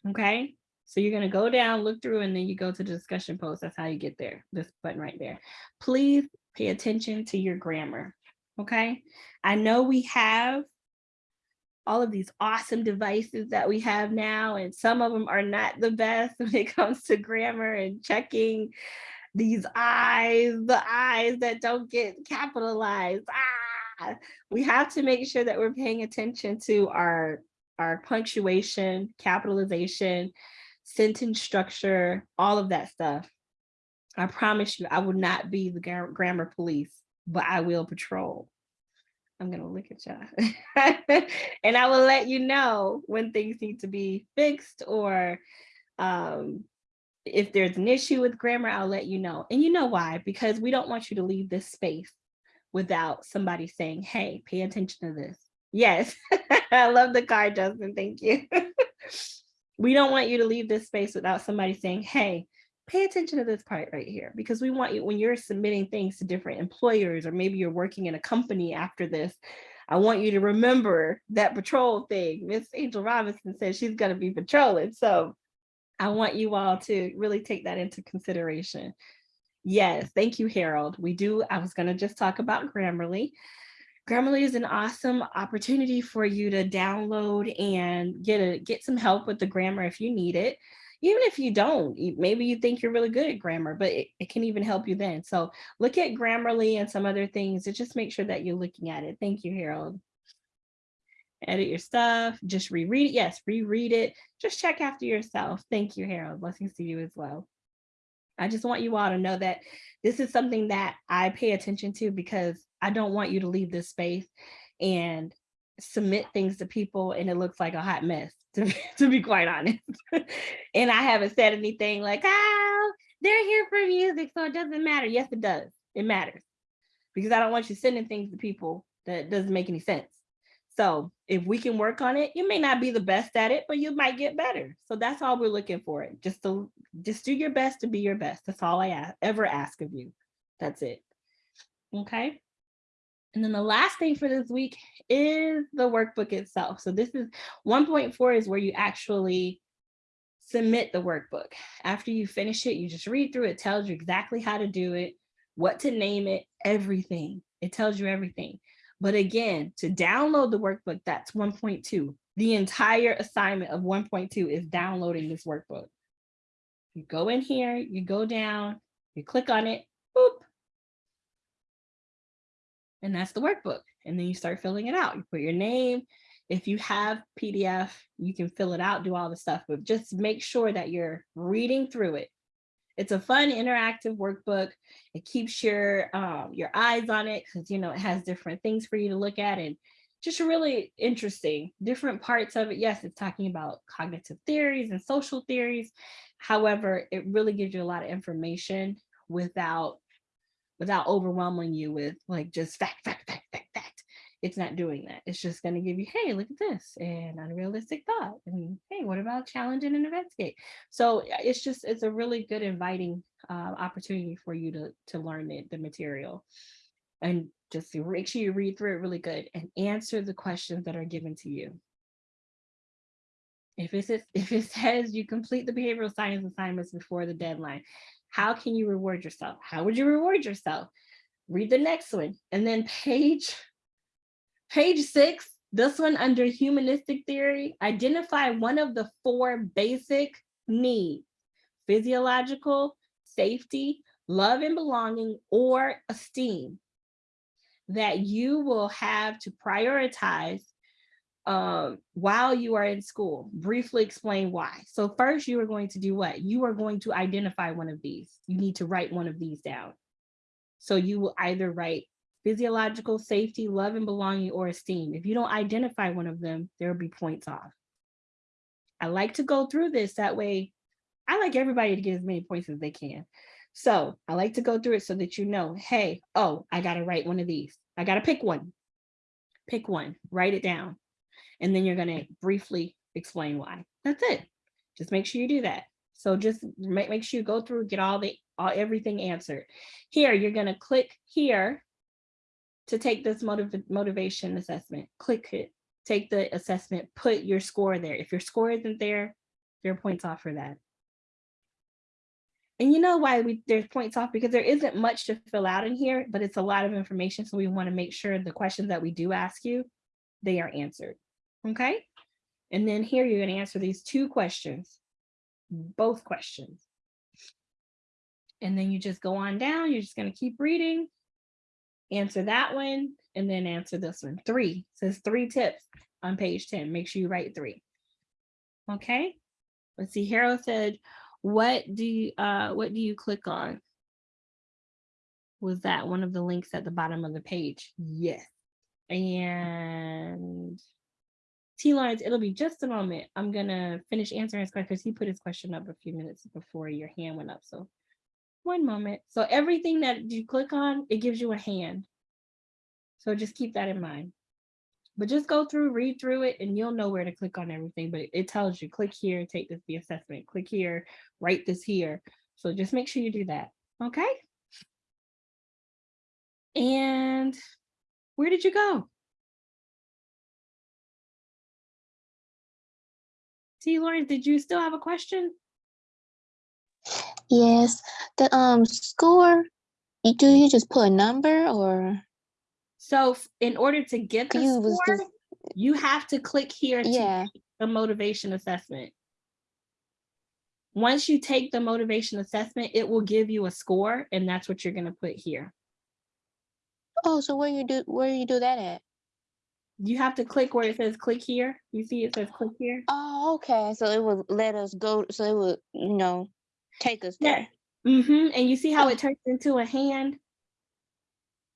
Okay, so you're gonna go down, look through, and then you go to the discussion post. That's how you get there, this button right there. Please pay attention to your grammar, okay? I know we have all of these awesome devices that we have now, and some of them are not the best when it comes to grammar and checking these eyes, the eyes that don't get capitalized. Ah, we have to make sure that we're paying attention to our, our punctuation, capitalization, sentence structure, all of that stuff. I promise you, I will not be the grammar police, but I will patrol. I'm gonna look at y'all. and I will let you know when things need to be fixed or um, if there's an issue with grammar, I'll let you know. And you know why? Because we don't want you to leave this space without somebody saying, hey, pay attention to this. Yes, I love the card, Justin, thank you. we don't want you to leave this space without somebody saying, hey, pay attention to this part right here, because we want you, when you're submitting things to different employers, or maybe you're working in a company after this, I want you to remember that patrol thing. Miss Angel Robinson says she's gonna be patrolling. So I want you all to really take that into consideration. Yes, thank you, Harold. We do, I was gonna just talk about Grammarly. Grammarly is an awesome opportunity for you to download and get a get some help with the grammar if you need it. Even if you don't, maybe you think you're really good at grammar, but it, it can even help you then. So look at Grammarly and some other things to just make sure that you're looking at it. Thank you, Harold edit your stuff, just reread it. Yes, reread it. Just check after yourself. Thank you, Harold. Blessings to you as well. I just want you all to know that this is something that I pay attention to because I don't want you to leave this space and submit things to people and it looks like a hot mess, to, to be quite honest. and I haven't said anything like, oh, they're here for music, so it doesn't matter. Yes, it does. It matters because I don't want you sending things to people that doesn't make any sense. So if we can work on it, you may not be the best at it, but you might get better. So that's all we're looking for. Just to just do your best to be your best. That's all I ask, ever ask of you. That's it. Okay. And then the last thing for this week is the workbook itself. So this is 1.4 is where you actually submit the workbook. After you finish it, you just read through it, tells you exactly how to do it, what to name it, everything. It tells you everything. But again, to download the workbook, that's 1.2. The entire assignment of 1.2 is downloading this workbook. You go in here, you go down, you click on it, boop. And that's the workbook. And then you start filling it out. You put your name. If you have PDF, you can fill it out, do all the stuff, but just make sure that you're reading through it it's a fun interactive workbook. It keeps your um, your eyes on it because you know it has different things for you to look at and just really interesting. Different parts of it. Yes, it's talking about cognitive theories and social theories. However, it really gives you a lot of information without without overwhelming you with like just fact, fact. It's not doing that. It's just going to give you, hey, look at this and unrealistic thought. And hey, what about challenging and investigate? So it's just it's a really good inviting uh, opportunity for you to to learn it, the material. And just make sure you read through it really good and answer the questions that are given to you. If it says, if it says you complete the behavioral science assignments before the deadline, how can you reward yourself? How would you reward yourself? Read the next one. And then page, page six, this one under humanistic theory, identify one of the four basic needs, physiological, safety, love and belonging, or esteem that you will have to prioritize um, while you are in school. Briefly explain why. So first you are going to do what? You are going to identify one of these. You need to write one of these down. So you will either write physiological safety, love and belonging, or esteem. If you don't identify one of them, there will be points off. I like to go through this that way. I like everybody to get as many points as they can. So I like to go through it so that you know, hey, oh, I got to write one of these. I got to pick one. Pick one, write it down. And then you're going to briefly explain why. That's it. Just make sure you do that. So just make, make sure you go through, get all the all, everything answered. Here, you're going to click here to take this motiv motivation assessment. Click it, take the assessment, put your score there. If your score isn't there, there are points off for that. And you know why we there's points off because there isn't much to fill out in here, but it's a lot of information. So we want to make sure the questions that we do ask you, they are answered. Okay. And then here you're going to answer these two questions, both questions. And then you just go on down. You're just going to keep reading, answer that one, and then answer this one. Three it says three tips on page 10. Make sure you write three. Okay. Let's see. Harold said, what do you uh what do you click on? Was that one of the links at the bottom of the page? Yes. And T Lawrence, it'll be just a moment. I'm gonna finish answering his question because he put his question up a few minutes before your hand went up. So one moment. So everything that you click on, it gives you a hand. So just keep that in mind. But just go through, read through it, and you'll know where to click on everything. But it tells you click here, take this the assessment, click here, write this here. So just make sure you do that. Okay. And where did you go? T. Lawrence, did you still have a question? Yes, the um score, you- do you just put a number or? So f- in order to get the You was score, just- you have to click here to Yeah, the motivation assessment. Once you take the motivation assessment, it will give you a score and that's what you're gonna put here. oh, so where you do, where you do that at? You have to click where it says click here. You see it says click here? Oh, okay, so it would let us go, so it would, you know, take us Yeah. there. Mm-hmm. And you see how it turns into a hand?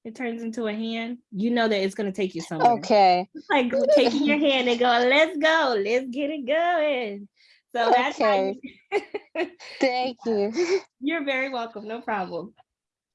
It turns into a hand. You know that it's gonna take you somewhere. Okay, It's like taking your hand and going, let's go, let's get it going. So that's how Okay. you- thank you. You're very welcome, no problem.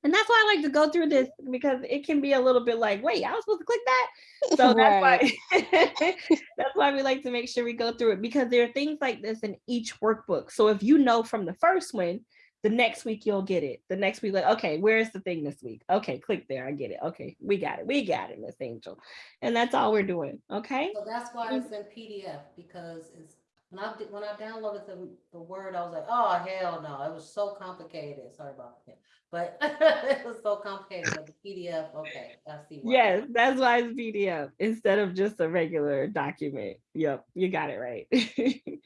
And that's why I like to go through this because it can be a little bit like, wait, I was supposed to click that. So that's why that's why we like to make sure we go through it because there are things like this in each workbook. So if you know from the first one, the next week you'll get it. The next week, like, okay, where's the thing this week? Okay, click there. I get it. Okay, we got it. We got it, Miss Angel. And that's all we're doing. Okay. So that's why it's mm-hmm. in PDF because it's, when I when I downloaded the, the Word, I was like, oh, hell no, it was so complicated. Sorry about that. But it was so complicated, but the PDF, okay, I see. why. Yes, that's why it's PDF instead of just a regular document. Yep, you got it right.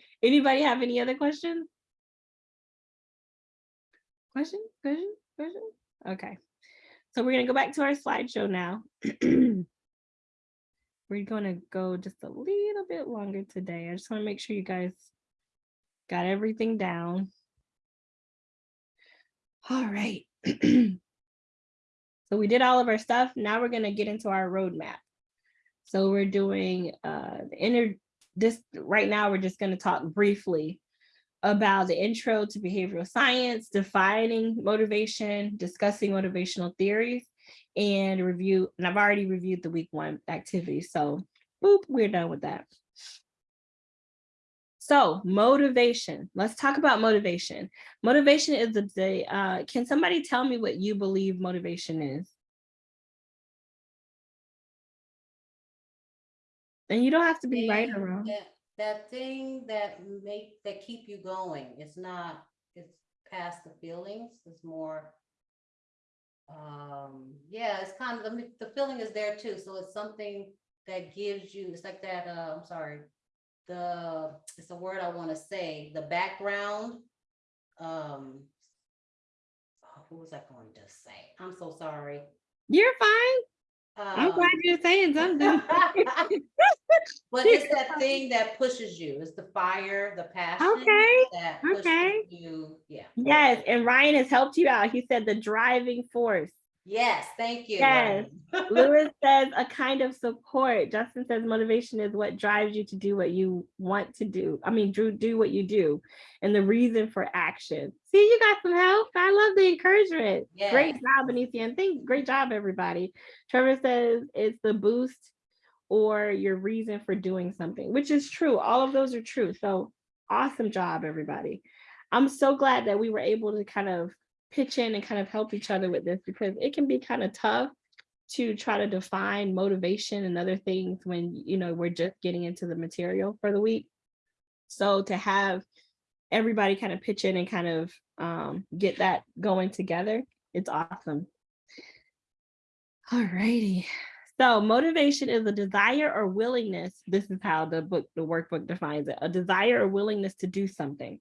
Anybody have any other questions? Question, question, question? Okay. So we're gonna go back to our slideshow now. We're gonna go just a little bit longer today. I just wanna make sure you guys got everything down. All right. So we did all of our stuff. Now we're gonna get into our roadmap. So we're doing uh the inner this right now, we're just going to talk briefly about the intro to behavioral science, defining motivation, discussing motivational theories, and review. And I've already reviewed the week one activity. So boop, we're done with that. So motivation, let's talk about motivation. Motivation is the, uh, can somebody tell me what you believe motivation is? And you don't have to be right or wrong. That, that thing that make, that keep you going, it's not, it's past the feelings, it's more. Um, yeah, it's kind of, the, the feeling is there too, so it's something that gives you, it's like that, uh, I'm sorry. The, it's a word I wanna say, the background. Um. oh, What was I going to say? I'm so sorry. You're fine. I'm glad Um, you're saying something. But it's that thing that pushes you, it's the fire, the passion. Okay, That okay. you, yeah. Yes, and Ryan has helped you out. He said the driving force. Yes, thank you. Yes. Lewis says a kind of support. Justin says motivation is what drives you to do what you want to do. I mean, Drew, do what you do and the reason for action. See, you got some help. I love the encouragement. Great job, Anicia. And think, great job, everybody. Trevor says it's the boost or your reason for doing something, which is true. All of those are true. So awesome job, everybody. I'm so glad that we were able to kind of pitch in and kind of help each other with this because it can be kind of tough to try to define motivation and other things when you know we're just getting into the material for the week. So to have everybody kind of pitch in and kind of um, get that going together, it's awesome. All righty. So motivation is a desire or willingness. This is how the book, the workbook defines it, a desire or willingness to do something.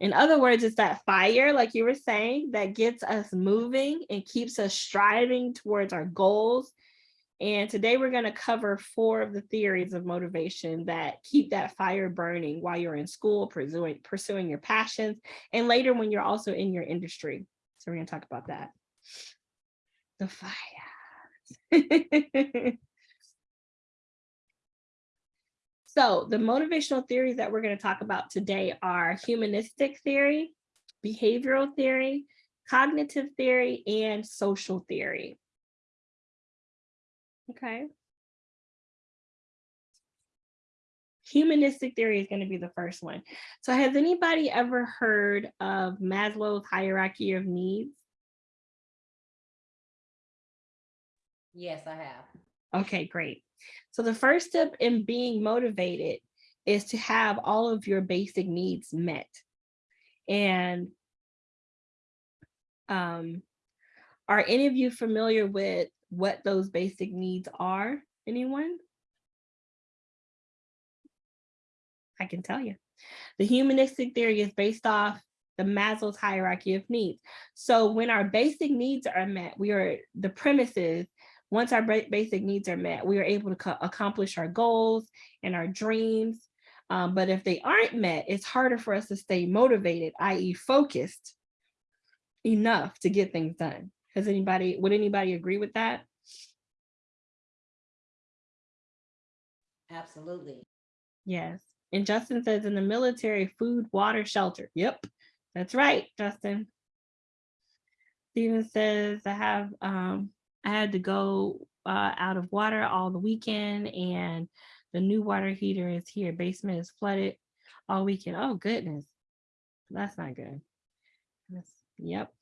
In other words, it's that fire, like you were saying, that gets us moving and keeps us striving towards our goals. And today we're going to cover four of the theories of motivation that keep that fire burning while you're in school, pursuing, pursuing your passions, and later when you're also in your industry. So we're going to talk about that. The fire. So the motivational theories that we're going to talk about today are humanistic theory, behavioral theory, cognitive theory, and social theory. Okay. Humanistic theory is going to be the first one. So has anybody ever heard of Maslow's hierarchy of needs? Yes, I have. Okay, great. So the first step in being motivated is to have all of your basic needs met. And um, are any of you familiar with what those basic needs are? Anyone? I can tell you. The humanistic theory is based off the Maslow's hierarchy of needs. So when our basic needs are met, we are the premises once our basic needs are met, we are able to accomplish our goals and our dreams. Um, but if they aren't met, it's harder for us to stay motivated, i.e. focused enough to get things done. Has anybody, would anybody agree with that? Absolutely. Yes. And Justin says in the military, food, water, shelter. Yep, that's right, Justin. Steven says I have um I had to go uh out of water all the weekend and the new water heater is here. Basement is flooded all weekend. Oh goodness. That's not good. That's, yep.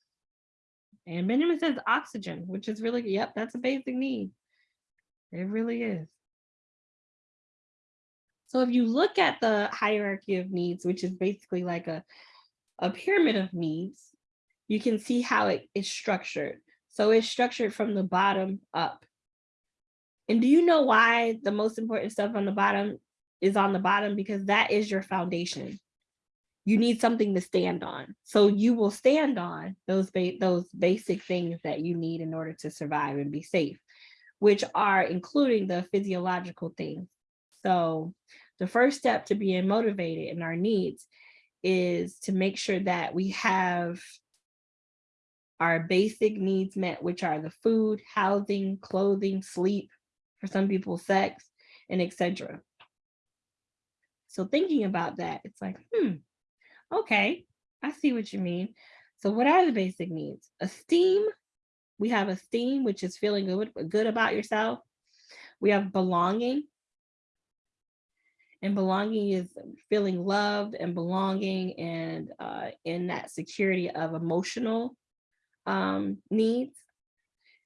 And Benjamin says oxygen, which is really, yep, that's a basic need. It really is. So if you look at the hierarchy of needs, which is basically like a, a pyramid of needs, you can see how it is structured. So it's structured from the bottom up. And do you know why the most important stuff on the bottom is on the bottom? Because that is your foundation. You need something to stand on. So you will stand on those, ba those basic things that you need in order to survive and be safe, which are including the physiological things. So the first step to being motivated in our needs is to make sure that we have our basic needs met, which are the food, housing, clothing, sleep, For some people, sex and etc. So thinking about that, it's like, hmm, okay, I see what you mean. So what are the basic needs? Esteem. We have esteem, which is feeling good, good about yourself. We have belonging. And belonging is feeling loved and belonging and uh, in that security of emotional um, needs.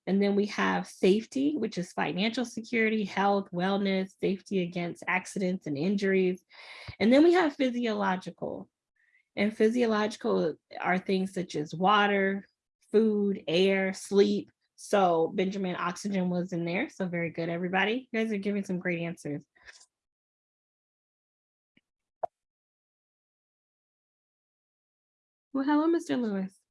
And then we have safety, which is financial security, health, wellness, safety against accidents and injuries. And then we have physiological. And physiological are things such as water, food, air, sleep. So Benjamin, oxygen was in there. So very good, everybody. You guys are giving some great answers. Well, hello, Mr. Lewis.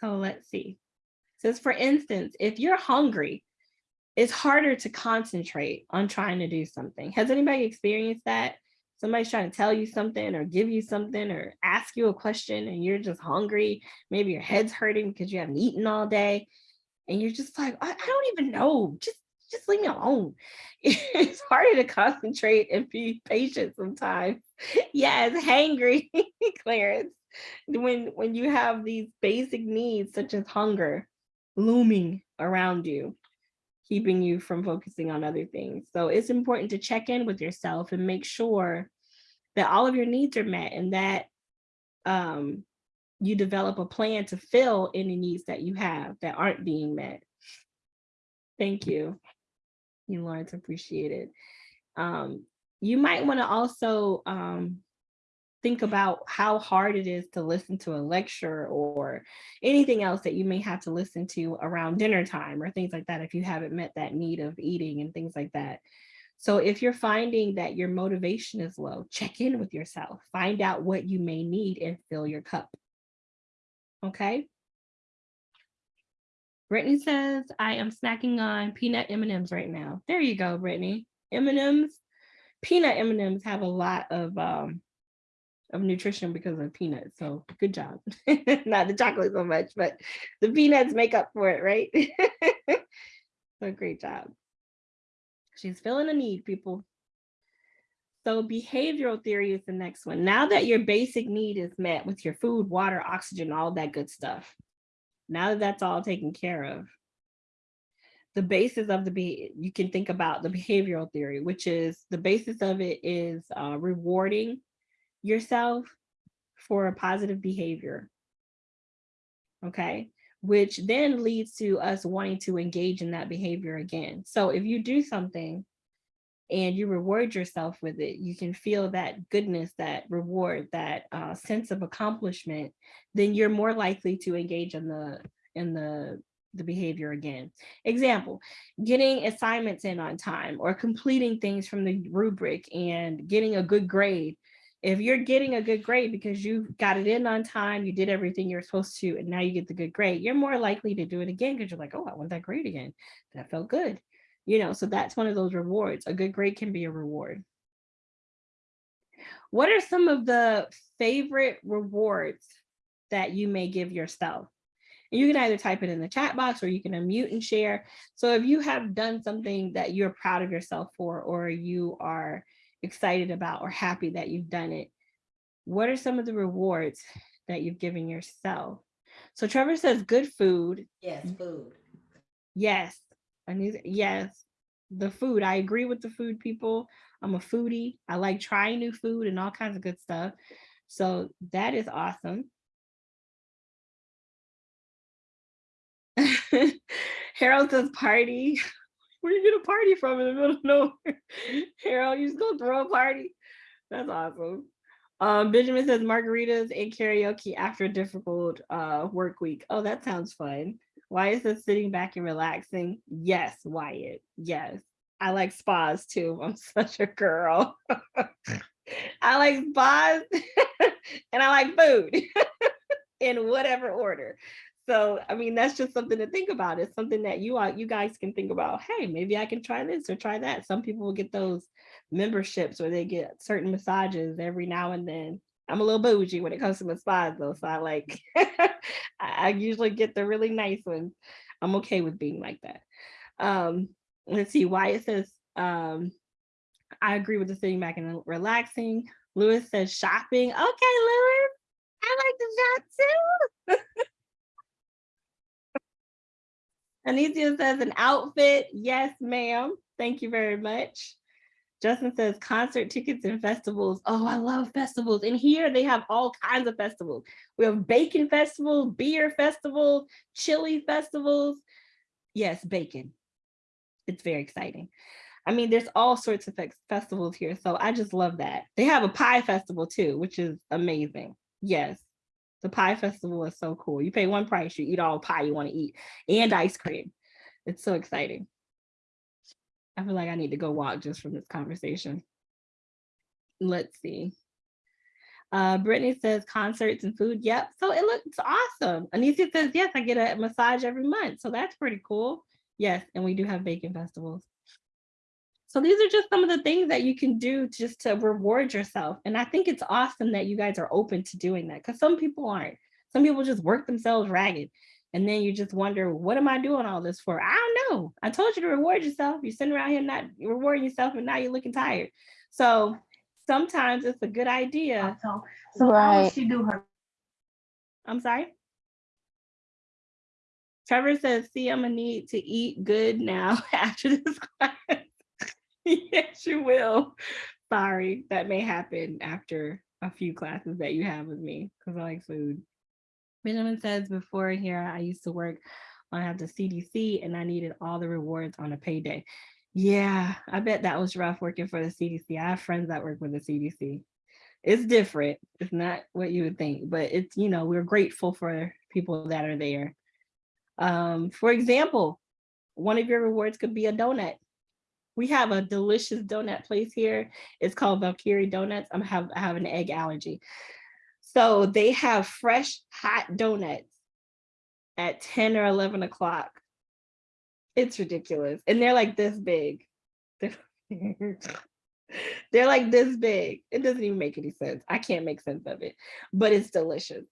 So let's see. Says, for instance, if you're hungry, it's harder to concentrate on trying to do something. Has anybody experienced that? Somebody's trying to tell you something or give you something or ask you a question and you're just hungry. Maybe your head's hurting because you haven't eaten all day. And you're just like, I, I don't even know. Just just leave me alone. It's harder to concentrate and be patient sometimes. Yes, hangry, Clarence. When when you have these basic needs such as hunger looming around you, keeping you from focusing on other things. So it's important to check in with yourself and make sure that all of your needs are met and that um, you develop a plan to fill any needs that you have that aren't being met. Thank you. You Lawrence, appreciate it. Um, you might want to also um, think about how hard it is to listen to a lecture or anything else that you may have to listen to around dinner time or things like that if you haven't met that need of eating and things like that. So if you're finding that your motivation is low, check in with yourself, find out what you may need and fill your cup. Okay. Brittany says, I am snacking on peanut M&Ms right now. There you go, Brittany. M&Ms, peanut M&Ms have a lot of um, of nutrition because of peanuts. So good job. Not the chocolate so much, but the peanuts make up for it, right? so great job. She's feeling a need, people. So behavioral theory is the next one. Now that your basic need is met with your food, water, oxygen, all that good stuff. Now that that's all taken care of, the basis of the be you can think about the behavioral theory, which is the basis of it is uh, rewarding yourself for a positive behavior. Okay, which then leads to us wanting to engage in that behavior again. So if you do something and you reward yourself with it, you can feel that goodness, that reward, that uh, sense of accomplishment, then you're more likely to engage in the in the the behavior again. Example, getting assignments in on time or completing things from the rubric and getting a good grade if you're getting a good grade because you got it in on time, you did everything you're supposed to, and now you get the good grade, you're more likely to do it again because you're like, oh, I want that grade again. That felt good. You know, so that's one of those rewards. A good grade can be a reward. What are some of the favorite rewards that you may give yourself? And you can either type it in the chat box or you can unmute and share. So if you have done something that you're proud of yourself for, or you are excited about or happy that you've done it. What are some of the rewards that you've given yourself? So Trevor says good food. Yes, food. Yes. And these, yes, the food. I agree with the food people. I'm a foodie. I like trying new food and all kinds of good stuff. So that is awesome. Harold says party. where you get a party from in the middle of nowhere? Harold, you just gonna throw a party? That's awesome. Um, Benjamin says margaritas and karaoke after a difficult uh, work week. Oh, that sounds fun. Wyatt says sitting back and relaxing. Yes, Wyatt. Yes. I like spas too. I'm such a girl. I like spas and I like food in whatever order. So, I mean, that's just something to think about. It's something that you are, you guys can think about. Hey, maybe I can try this or try that. Some people will get those memberships where they get certain massages every now and then. I'm a little bougie when it comes to massage though. So I like, I usually get the really nice ones. I'm okay with being like that. Um, let's see Wyatt says, um, I agree with the sitting back and relaxing. Lewis says shopping. Okay, Lewis, I like to shop too. Anicia says an outfit. Yes, ma'am. Thank you very much. Justin says concert tickets and festivals. Oh, I love festivals. And here they have all kinds of festivals. We have bacon festivals, beer festivals, chili festivals. Yes, bacon. It's very exciting. I mean, there's all sorts of festivals here. So I just love that. They have a pie festival too, which is amazing. Yes. The pie festival is so cool. You pay one price, you eat all pie you want to eat and ice cream. It's so exciting. I feel like I need to go walk just from this conversation. Let's see. Uh, Brittany says concerts and food. Yep. So it looks awesome. Anicia says, yes, I get a massage every month. So that's pretty cool. Yes. And we do have bacon festivals. So these are just some of the things that you can do just to reward yourself. And I think it's awesome that you guys are open to doing that because some people aren't. Some people just work themselves ragged. And then you just wonder, what am I doing all this for? I don't know. I told you to reward yourself. You're sitting around here not rewarding yourself and now you're looking tired. So sometimes it's a good idea. So, so how would Right. she do her? I'm sorry. Trevor says, see, I'm gonna need to eat good now after this class. yes, you will. Sorry, that may happen after a few classes that you have with me because I like food. Benjamin says, before here, I used to work on have the CDC and I needed all the rewards on a payday. Yeah, I bet that was rough working for the CDC. I have friends that work with the CDC. It's different. It's not what you would think, but it's, you know, we're grateful for people that are there. Um, for example, one of your rewards could be a donut. We have a delicious donut place here. It's called Valkyrie Donuts. I'm have I have an egg allergy. So they have fresh hot donuts at 10 or 11 o'clock. It's ridiculous. And they're like this big. They're like this big. It doesn't even make any sense. I can't make sense of it, but it's delicious.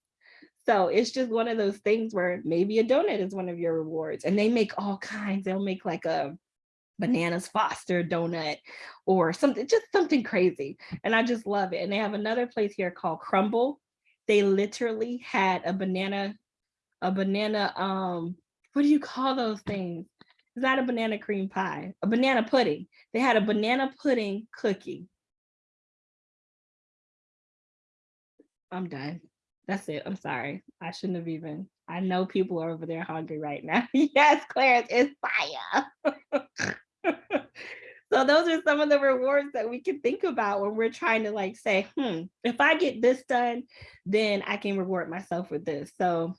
So it's just one of those things where maybe a donut is one of your rewards and they make all kinds. They'll make like a bananas foster donut or something, just something crazy. And I just love it. And they have another place here called Crumbl. They literally had a banana, a banana, um, what do you call those things? It's not a banana cream pie, a banana pudding. They had a banana pudding cookie. I'm done. That's it. I'm sorry. I shouldn't have even. I know people are over there hungry right now. yes, Clarence, it's fire. so those are some of the rewards that we can think about when we're trying to like say, hmm, if I get this done, then I can reward myself with this. So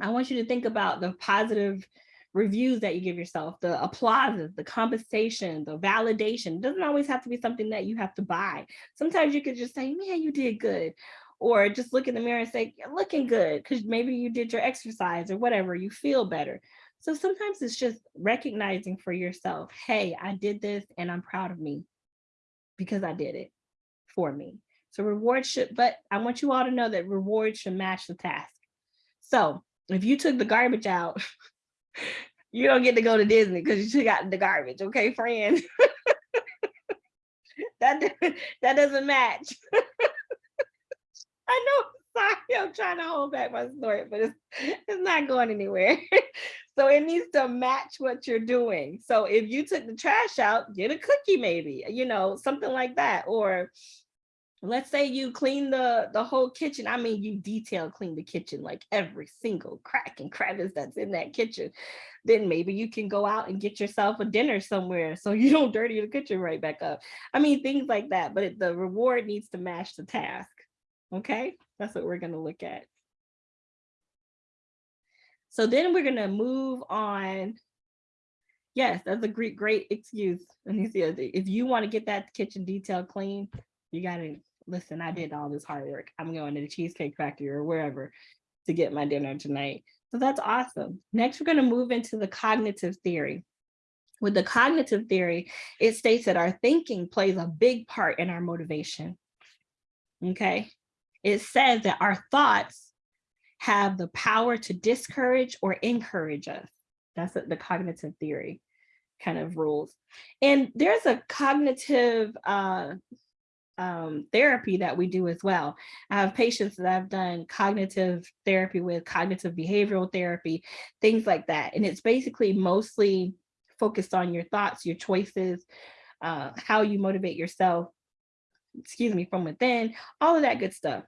I want you to think about the positive reviews that you give yourself, the applauses, the compensation, the validation. It doesn't always have to be something that you have to buy. Sometimes you could just say, man, you did good. Or just look in the mirror and say, you're looking good, because maybe you did your exercise or whatever, you feel better. So sometimes it's just recognizing for yourself, hey, I did this and I'm proud of me because I did it for me. So reward should, but I want you all to know that reward should match the task. So if you took the garbage out, you don't get to go to Disney because you took out the garbage, okay, friend? that, that doesn't match. I know, sorry, I'm trying to hold back my snort, but it's, it's not going anywhere. So it needs to match what you're doing. So if you took the trash out, get a cookie maybe, you know, something like that. Or let's say you clean the the whole kitchen. I mean you detail clean the kitchen like every single crack and crevice that's in that kitchen. Then maybe you can go out and get yourself a dinner somewhere so you don't dirty the kitchen right back up. I mean things like that but the reward needs to match the task. Okay? That's what we're going to look at so then we're going to move on yes that's a great great excuse if you want to get that kitchen detail clean you got to listen, I did all this hard work. I'm going to the Cheesecake Factory or wherever to get my dinner tonight. So that's awesome. Next, we're going to move into the cognitive theory. With the cognitive theory, it states that our thinking plays a big part in our motivation. Okay. It says that our thoughts have the power to discourage or encourage us. That's the- cognitive theory kind of rules. And there's a cognitive uh, um, therapy that we do as well. I have patients that I've done cognitive therapy with, cognitive behavioral therapy, things like that. And it's basically mostly focused on your thoughts, your choices, uh, how you motivate yourself, excuse me, from within, all of that good stuff.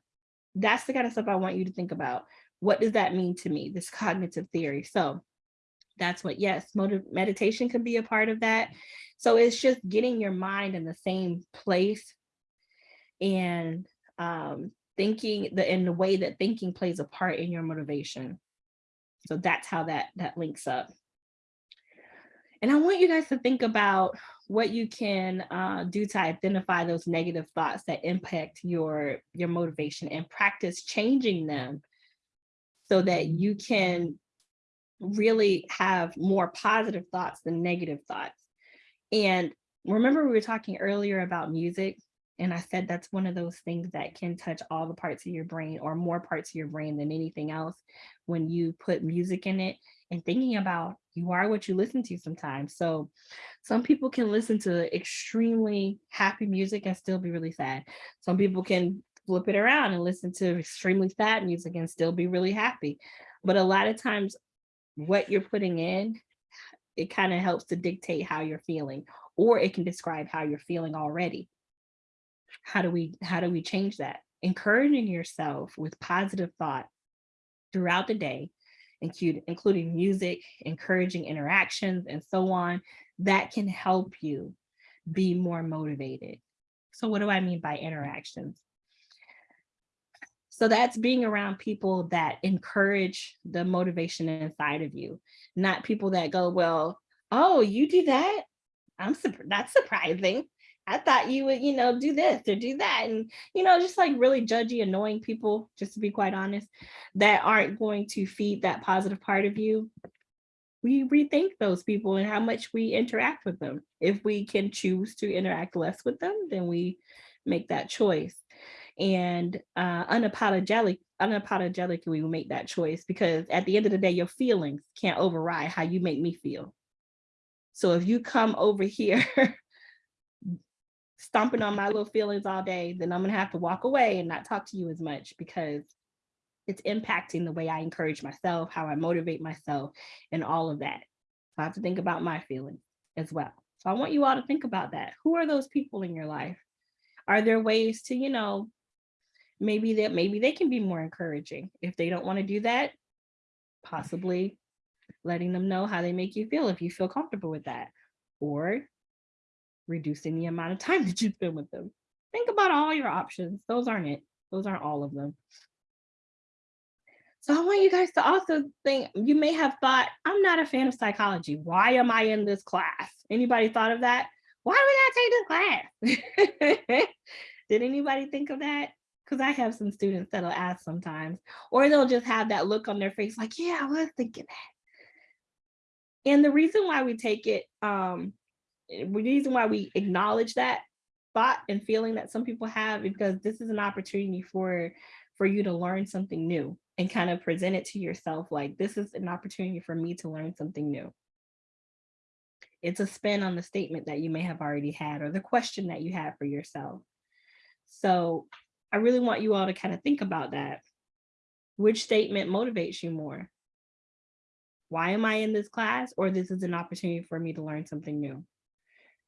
That's the kind of stuff I want you to think about. What does that mean to me, this cognitive theory? So that's what, yes, meditation can be a part of that. So it's just getting your mind in the same place and um, thinking the in the way that thinking plays a part in your motivation. So that's how that that links up. And I want you guys to think about what you can uh, do to identify those negative thoughts that impact your your motivation and practice changing them so that you can really have more positive thoughts than negative thoughts. And remember we were talking earlier about music and I said that's one of those things that can touch all the parts of your brain or more parts of your brain than anything else when you put music in it and thinking about you are what you listen to sometimes. So some people can listen to extremely happy music and still be really sad. Some people can flip it around and listen to extremely sad music and still be really happy. But a lot of times what you're putting in, it kind of helps to dictate how you're feeling, or it can describe how you're feeling already. How do we how do we change that? Encouraging yourself with positive thought throughout the day, including music, encouraging interactions, and so on, that can help you be more motivated. So what do I mean by mm. interactions? So that's being around people that encourage the motivation inside of you, not people that go, well, oh, you do that? I'm surprised. That's surprising. I thought you would, you know, do this or do that. And, you know, just like really judgy, annoying people, just to be quite honest, that aren't going to feed that positive part of you. We rethink those people and how much we interact with them. If we can choose to interact less with them, then we make that choice. And uh, unapologetic, unapologetically, we make that choice because at the end of the day, your feelings can't override how you make me feel. So if you come over here stomping on my little feelings all day, then I'm gonna have to walk away and not talk to you as much because it's impacting the way I encourage myself, how I motivate myself, and all of that. So I have to think about my feelings as well. So I want you all to think about that. Who are those people in your life? Are there ways to, you know, maybe that maybe they can be more encouraging. If they don't want to do that, possibly letting them know how they make you feel if you feel comfortable with that. Or reducing the amount of time that you spend with them. Think about all your options. Those aren't it. Those aren't all of them. So I want you guys to also think, you may have thought, I'm not a fan of psychology. Why am I in this class? Anybody thought of that? Why would I take this class? Did anybody think of that? Because I have some students that'll ask sometimes, or they'll just have that look on their face like, yeah, I was thinking that. And the reason why we take it, um, the reason why we acknowledge that thought and feeling that some people have because this is an opportunity for for you to learn something new and kind of present it to yourself like this is an opportunity for me to learn something new it's a spin on the statement that you may have already had or the question that you have for yourself so i really want you all to kind of think about that which statement motivates you more why am i in this class or this is an opportunity for me to learn something new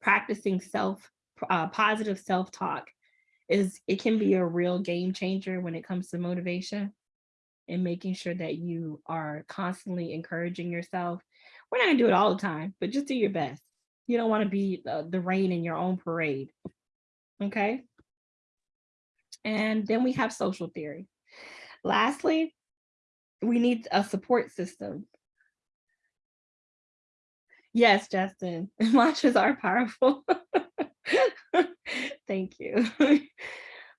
practicing self uh, positive self-talk is it can be a real game changer when it comes to motivation and making sure that you are constantly encouraging yourself. We're not gonna do it all the time, but just do your best. You don't want to be the, the rain in your own parade. Okay. And then we have social theory. Lastly, we need a support system Yes, Justin, mantras are powerful. Thank you.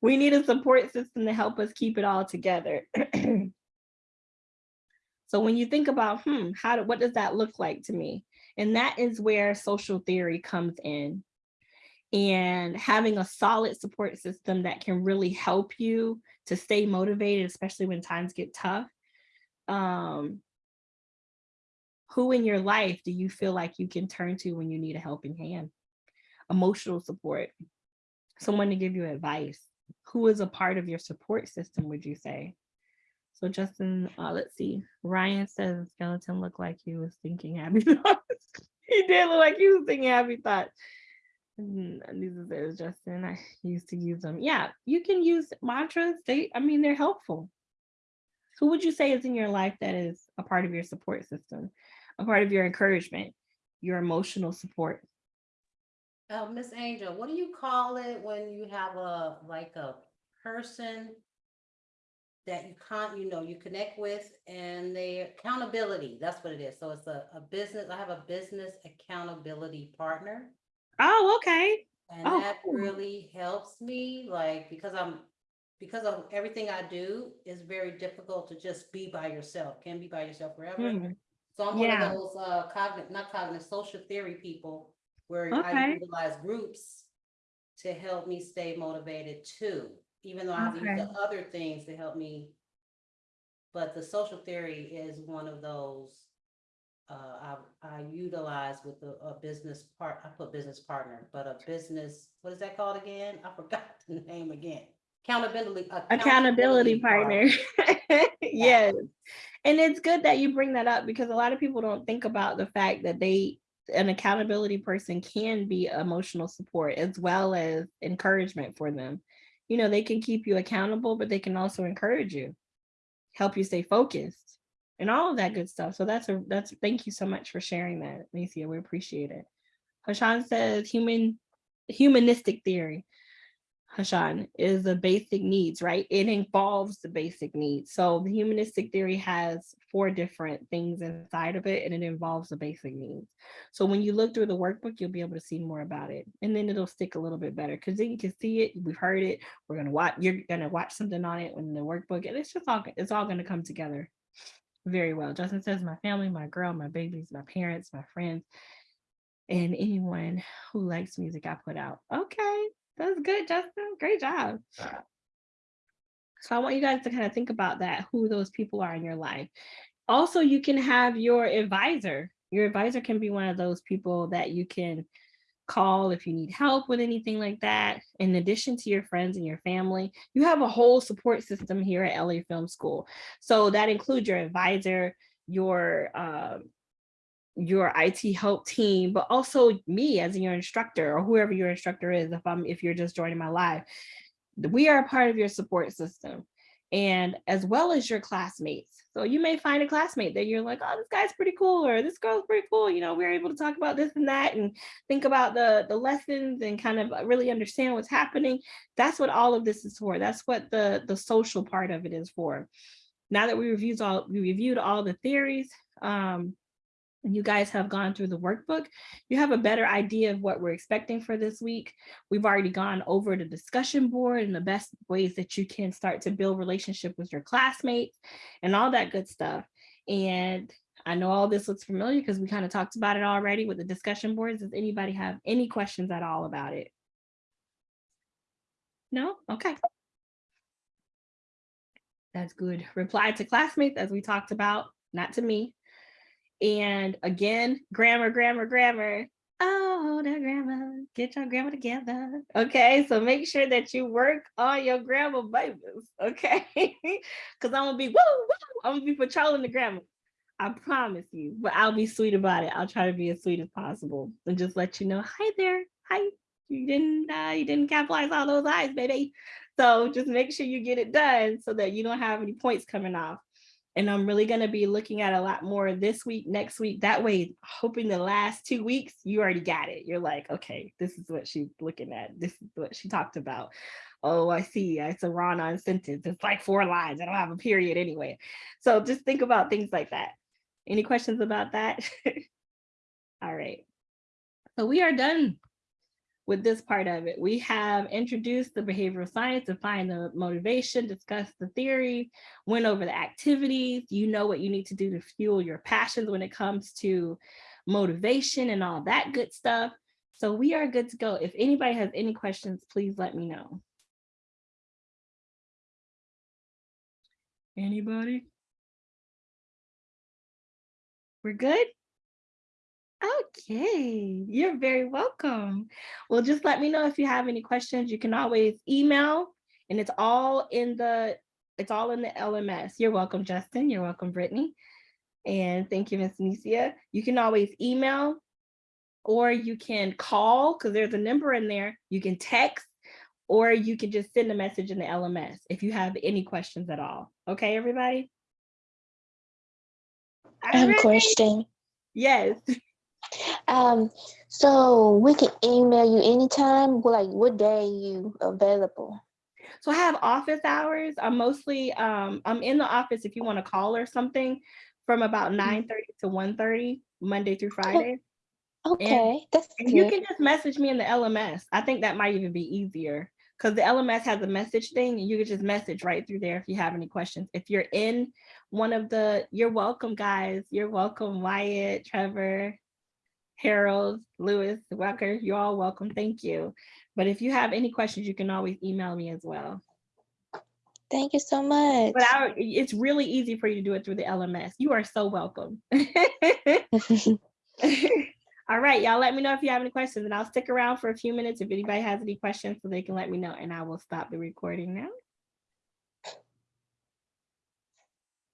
we need a support system to help us keep it all together. so when you think about, hmm, how do, what does that look like to me? And that is where social theory comes in. And having a solid support system that can really help you to stay motivated, especially when times get tough. Um, Who in your life do you feel like you can turn to when you need a helping hand? Emotional support, someone to give you advice. Who is a part of your support system, would you say? So Justin, uh, let's see. Ryan says skeleton looked like he was thinking happy thoughts. he did look like he was thinking happy thoughts. Mm, Lisa says, Justin, I used to use them. Yeah, you can use mantras. They, I mean, they're helpful. Who would you say is in your life that is a part of your support system, a part of your encouragement, your emotional support? Uh, Miss Angel, what do you call it when you have a, like a person that you can't, you know, you connect with and they accountability, that's what it is. So it's a, a business, I have a business accountability partner. Oh, okay. And Oh, that cool. really helps me, like, because I'm, because of everything I do, it's very difficult to just be by yourself, can be by yourself forever. Hmm, So I'm one of those uh cognitive, not cognitive, social theory people where I Okay. utilize groups to help me stay motivated too, even though I have to use Okay. the other things to help me. But the social theory is one of those uh I I utilize with a, a business part, I put business partner, but a business, what is that called again? I forgot the name again. Accountability. accountability partner. yes. And it's good that you bring that up because a lot of people don't think about the fact that they an accountability person can be emotional support as well as encouragement for them. You know, they can keep you accountable, but they can also encourage you, help you stay focused, and all of that good stuff. So that's a that's thank you so much for sharing that, Macia. We appreciate it. Hashan says human humanistic theory. Hashan, is the basic needs, right? It involves the basic needs. So the humanistic theory has four different things inside of it, and it involves the basic needs. So when you look through the workbook, you'll be able to see more about it, and then it'll stick a little bit better because then you can see it. We've heard it. We're gonna watch. You're gonna watch something on it in the workbook, and it's just all it's all gonna come together very well. Justin says, "My family, my girl, my babies, my parents, my friends." And anyone who likes music, I put out. Okay, that's good, Justin. Great job. So I want you guys to kind of think about that, who those people are in your life. Also, you can have your advisor. Your advisor can be one of those people that you can call if you need help with anything like that. In addition to your friends and your family, you have a whole support system here at LA Film School. So that includes your advisor, your um, your IT help team, but also me as your instructor or whoever your instructor is, if I'm if you're just joining my live. We are a part of your support system and as well as your classmates. So you may find a classmate that you're like, oh, this guy's pretty cool, or this girl's pretty cool. You know, we're able to talk about this and that and think about the, the lessons and kind of really understand what's happening. That's what all of this is for. That's what the, the social part of it is for. Now that we reviewed all we reviewed all the theories, um, you guys have gone through the workbook, you have a better idea of what we're expecting for this week. We've already gone over the discussion board and the best ways that you can start to build relationship with your classmates and all that good stuff. And I know all this looks familiar because we kind of talked about it already with the discussion boards. Does anybody have any questions at all about it? No? Okay. That's good. Reply to classmates as we talked about, not to me. And again, grammar, grammar, grammar. Oh, the grammar, get your grammar together. Okay, so make sure that you work on your grammar, babies. Okay, because I'm gonna be woo, woo. I'm gonna be patrolling the grammar. I promise you, but I'll be sweet about it. I'll try to be as sweet as possible and just let you know, hi there, hi. You didn't, uh, you didn't capitalize all those eyes, baby. So just make sure you get it done so that you don't have any points coming off. And I'm really going to be looking at a lot more this week, next week. That way, hoping the last two weeks, you already got it. You're like, okay, this is what she's looking at. This is what she talked about. Oh, I see. It's a run on sentence. It's like four lines. I don't have a period anyway. So just think about things like that. Any questions about that? All right. So we are done with this part of it. We have introduced the behavioral science, defined the motivation, discussed the theory, went over the activities. You know what you need to do to fuel your passions when it comes to motivation and all that good stuff. So we are good to go. If anybody has any questions, please let me know. Anybody? We're good? Okay, you're very welcome. Well, just let me know if you have any questions. You can always email and it's all in the, it's all in the LMS. You're welcome, Justin. You're welcome, Brittany. And thank you, Ms. Nicia. You can always email or you can call because there's a number in there. You can text or you can just send a message in the LMS if you have any questions at all. Okay, everybody? I have a question. Yes. Um, so we can email you anytime, like what day you available? So I have office hours. I'm mostly, um, I'm in the office if you want to call or something from about Mm-hmm. 9 30 to 1 30, Monday through Friday. Okay, that's And you can just message me in the LMS. I think that might even be easier because the LMS has a message thing and you can just message right through there if you have any questions. If you're in one of the, you're welcome, guys. You're welcome, Wyatt, Trevor, Harold, Lewis, Walker. You're all welcome. Thank you. But if you have any questions, you can always email me as well. Thank you so much. But I, it's really easy for you to do it through the LMS. You are so welcome. All right, y'all let me know if you have any questions and I'll stick around for a few minutes if anybody has any questions so they can let me know and I will stop the recording now.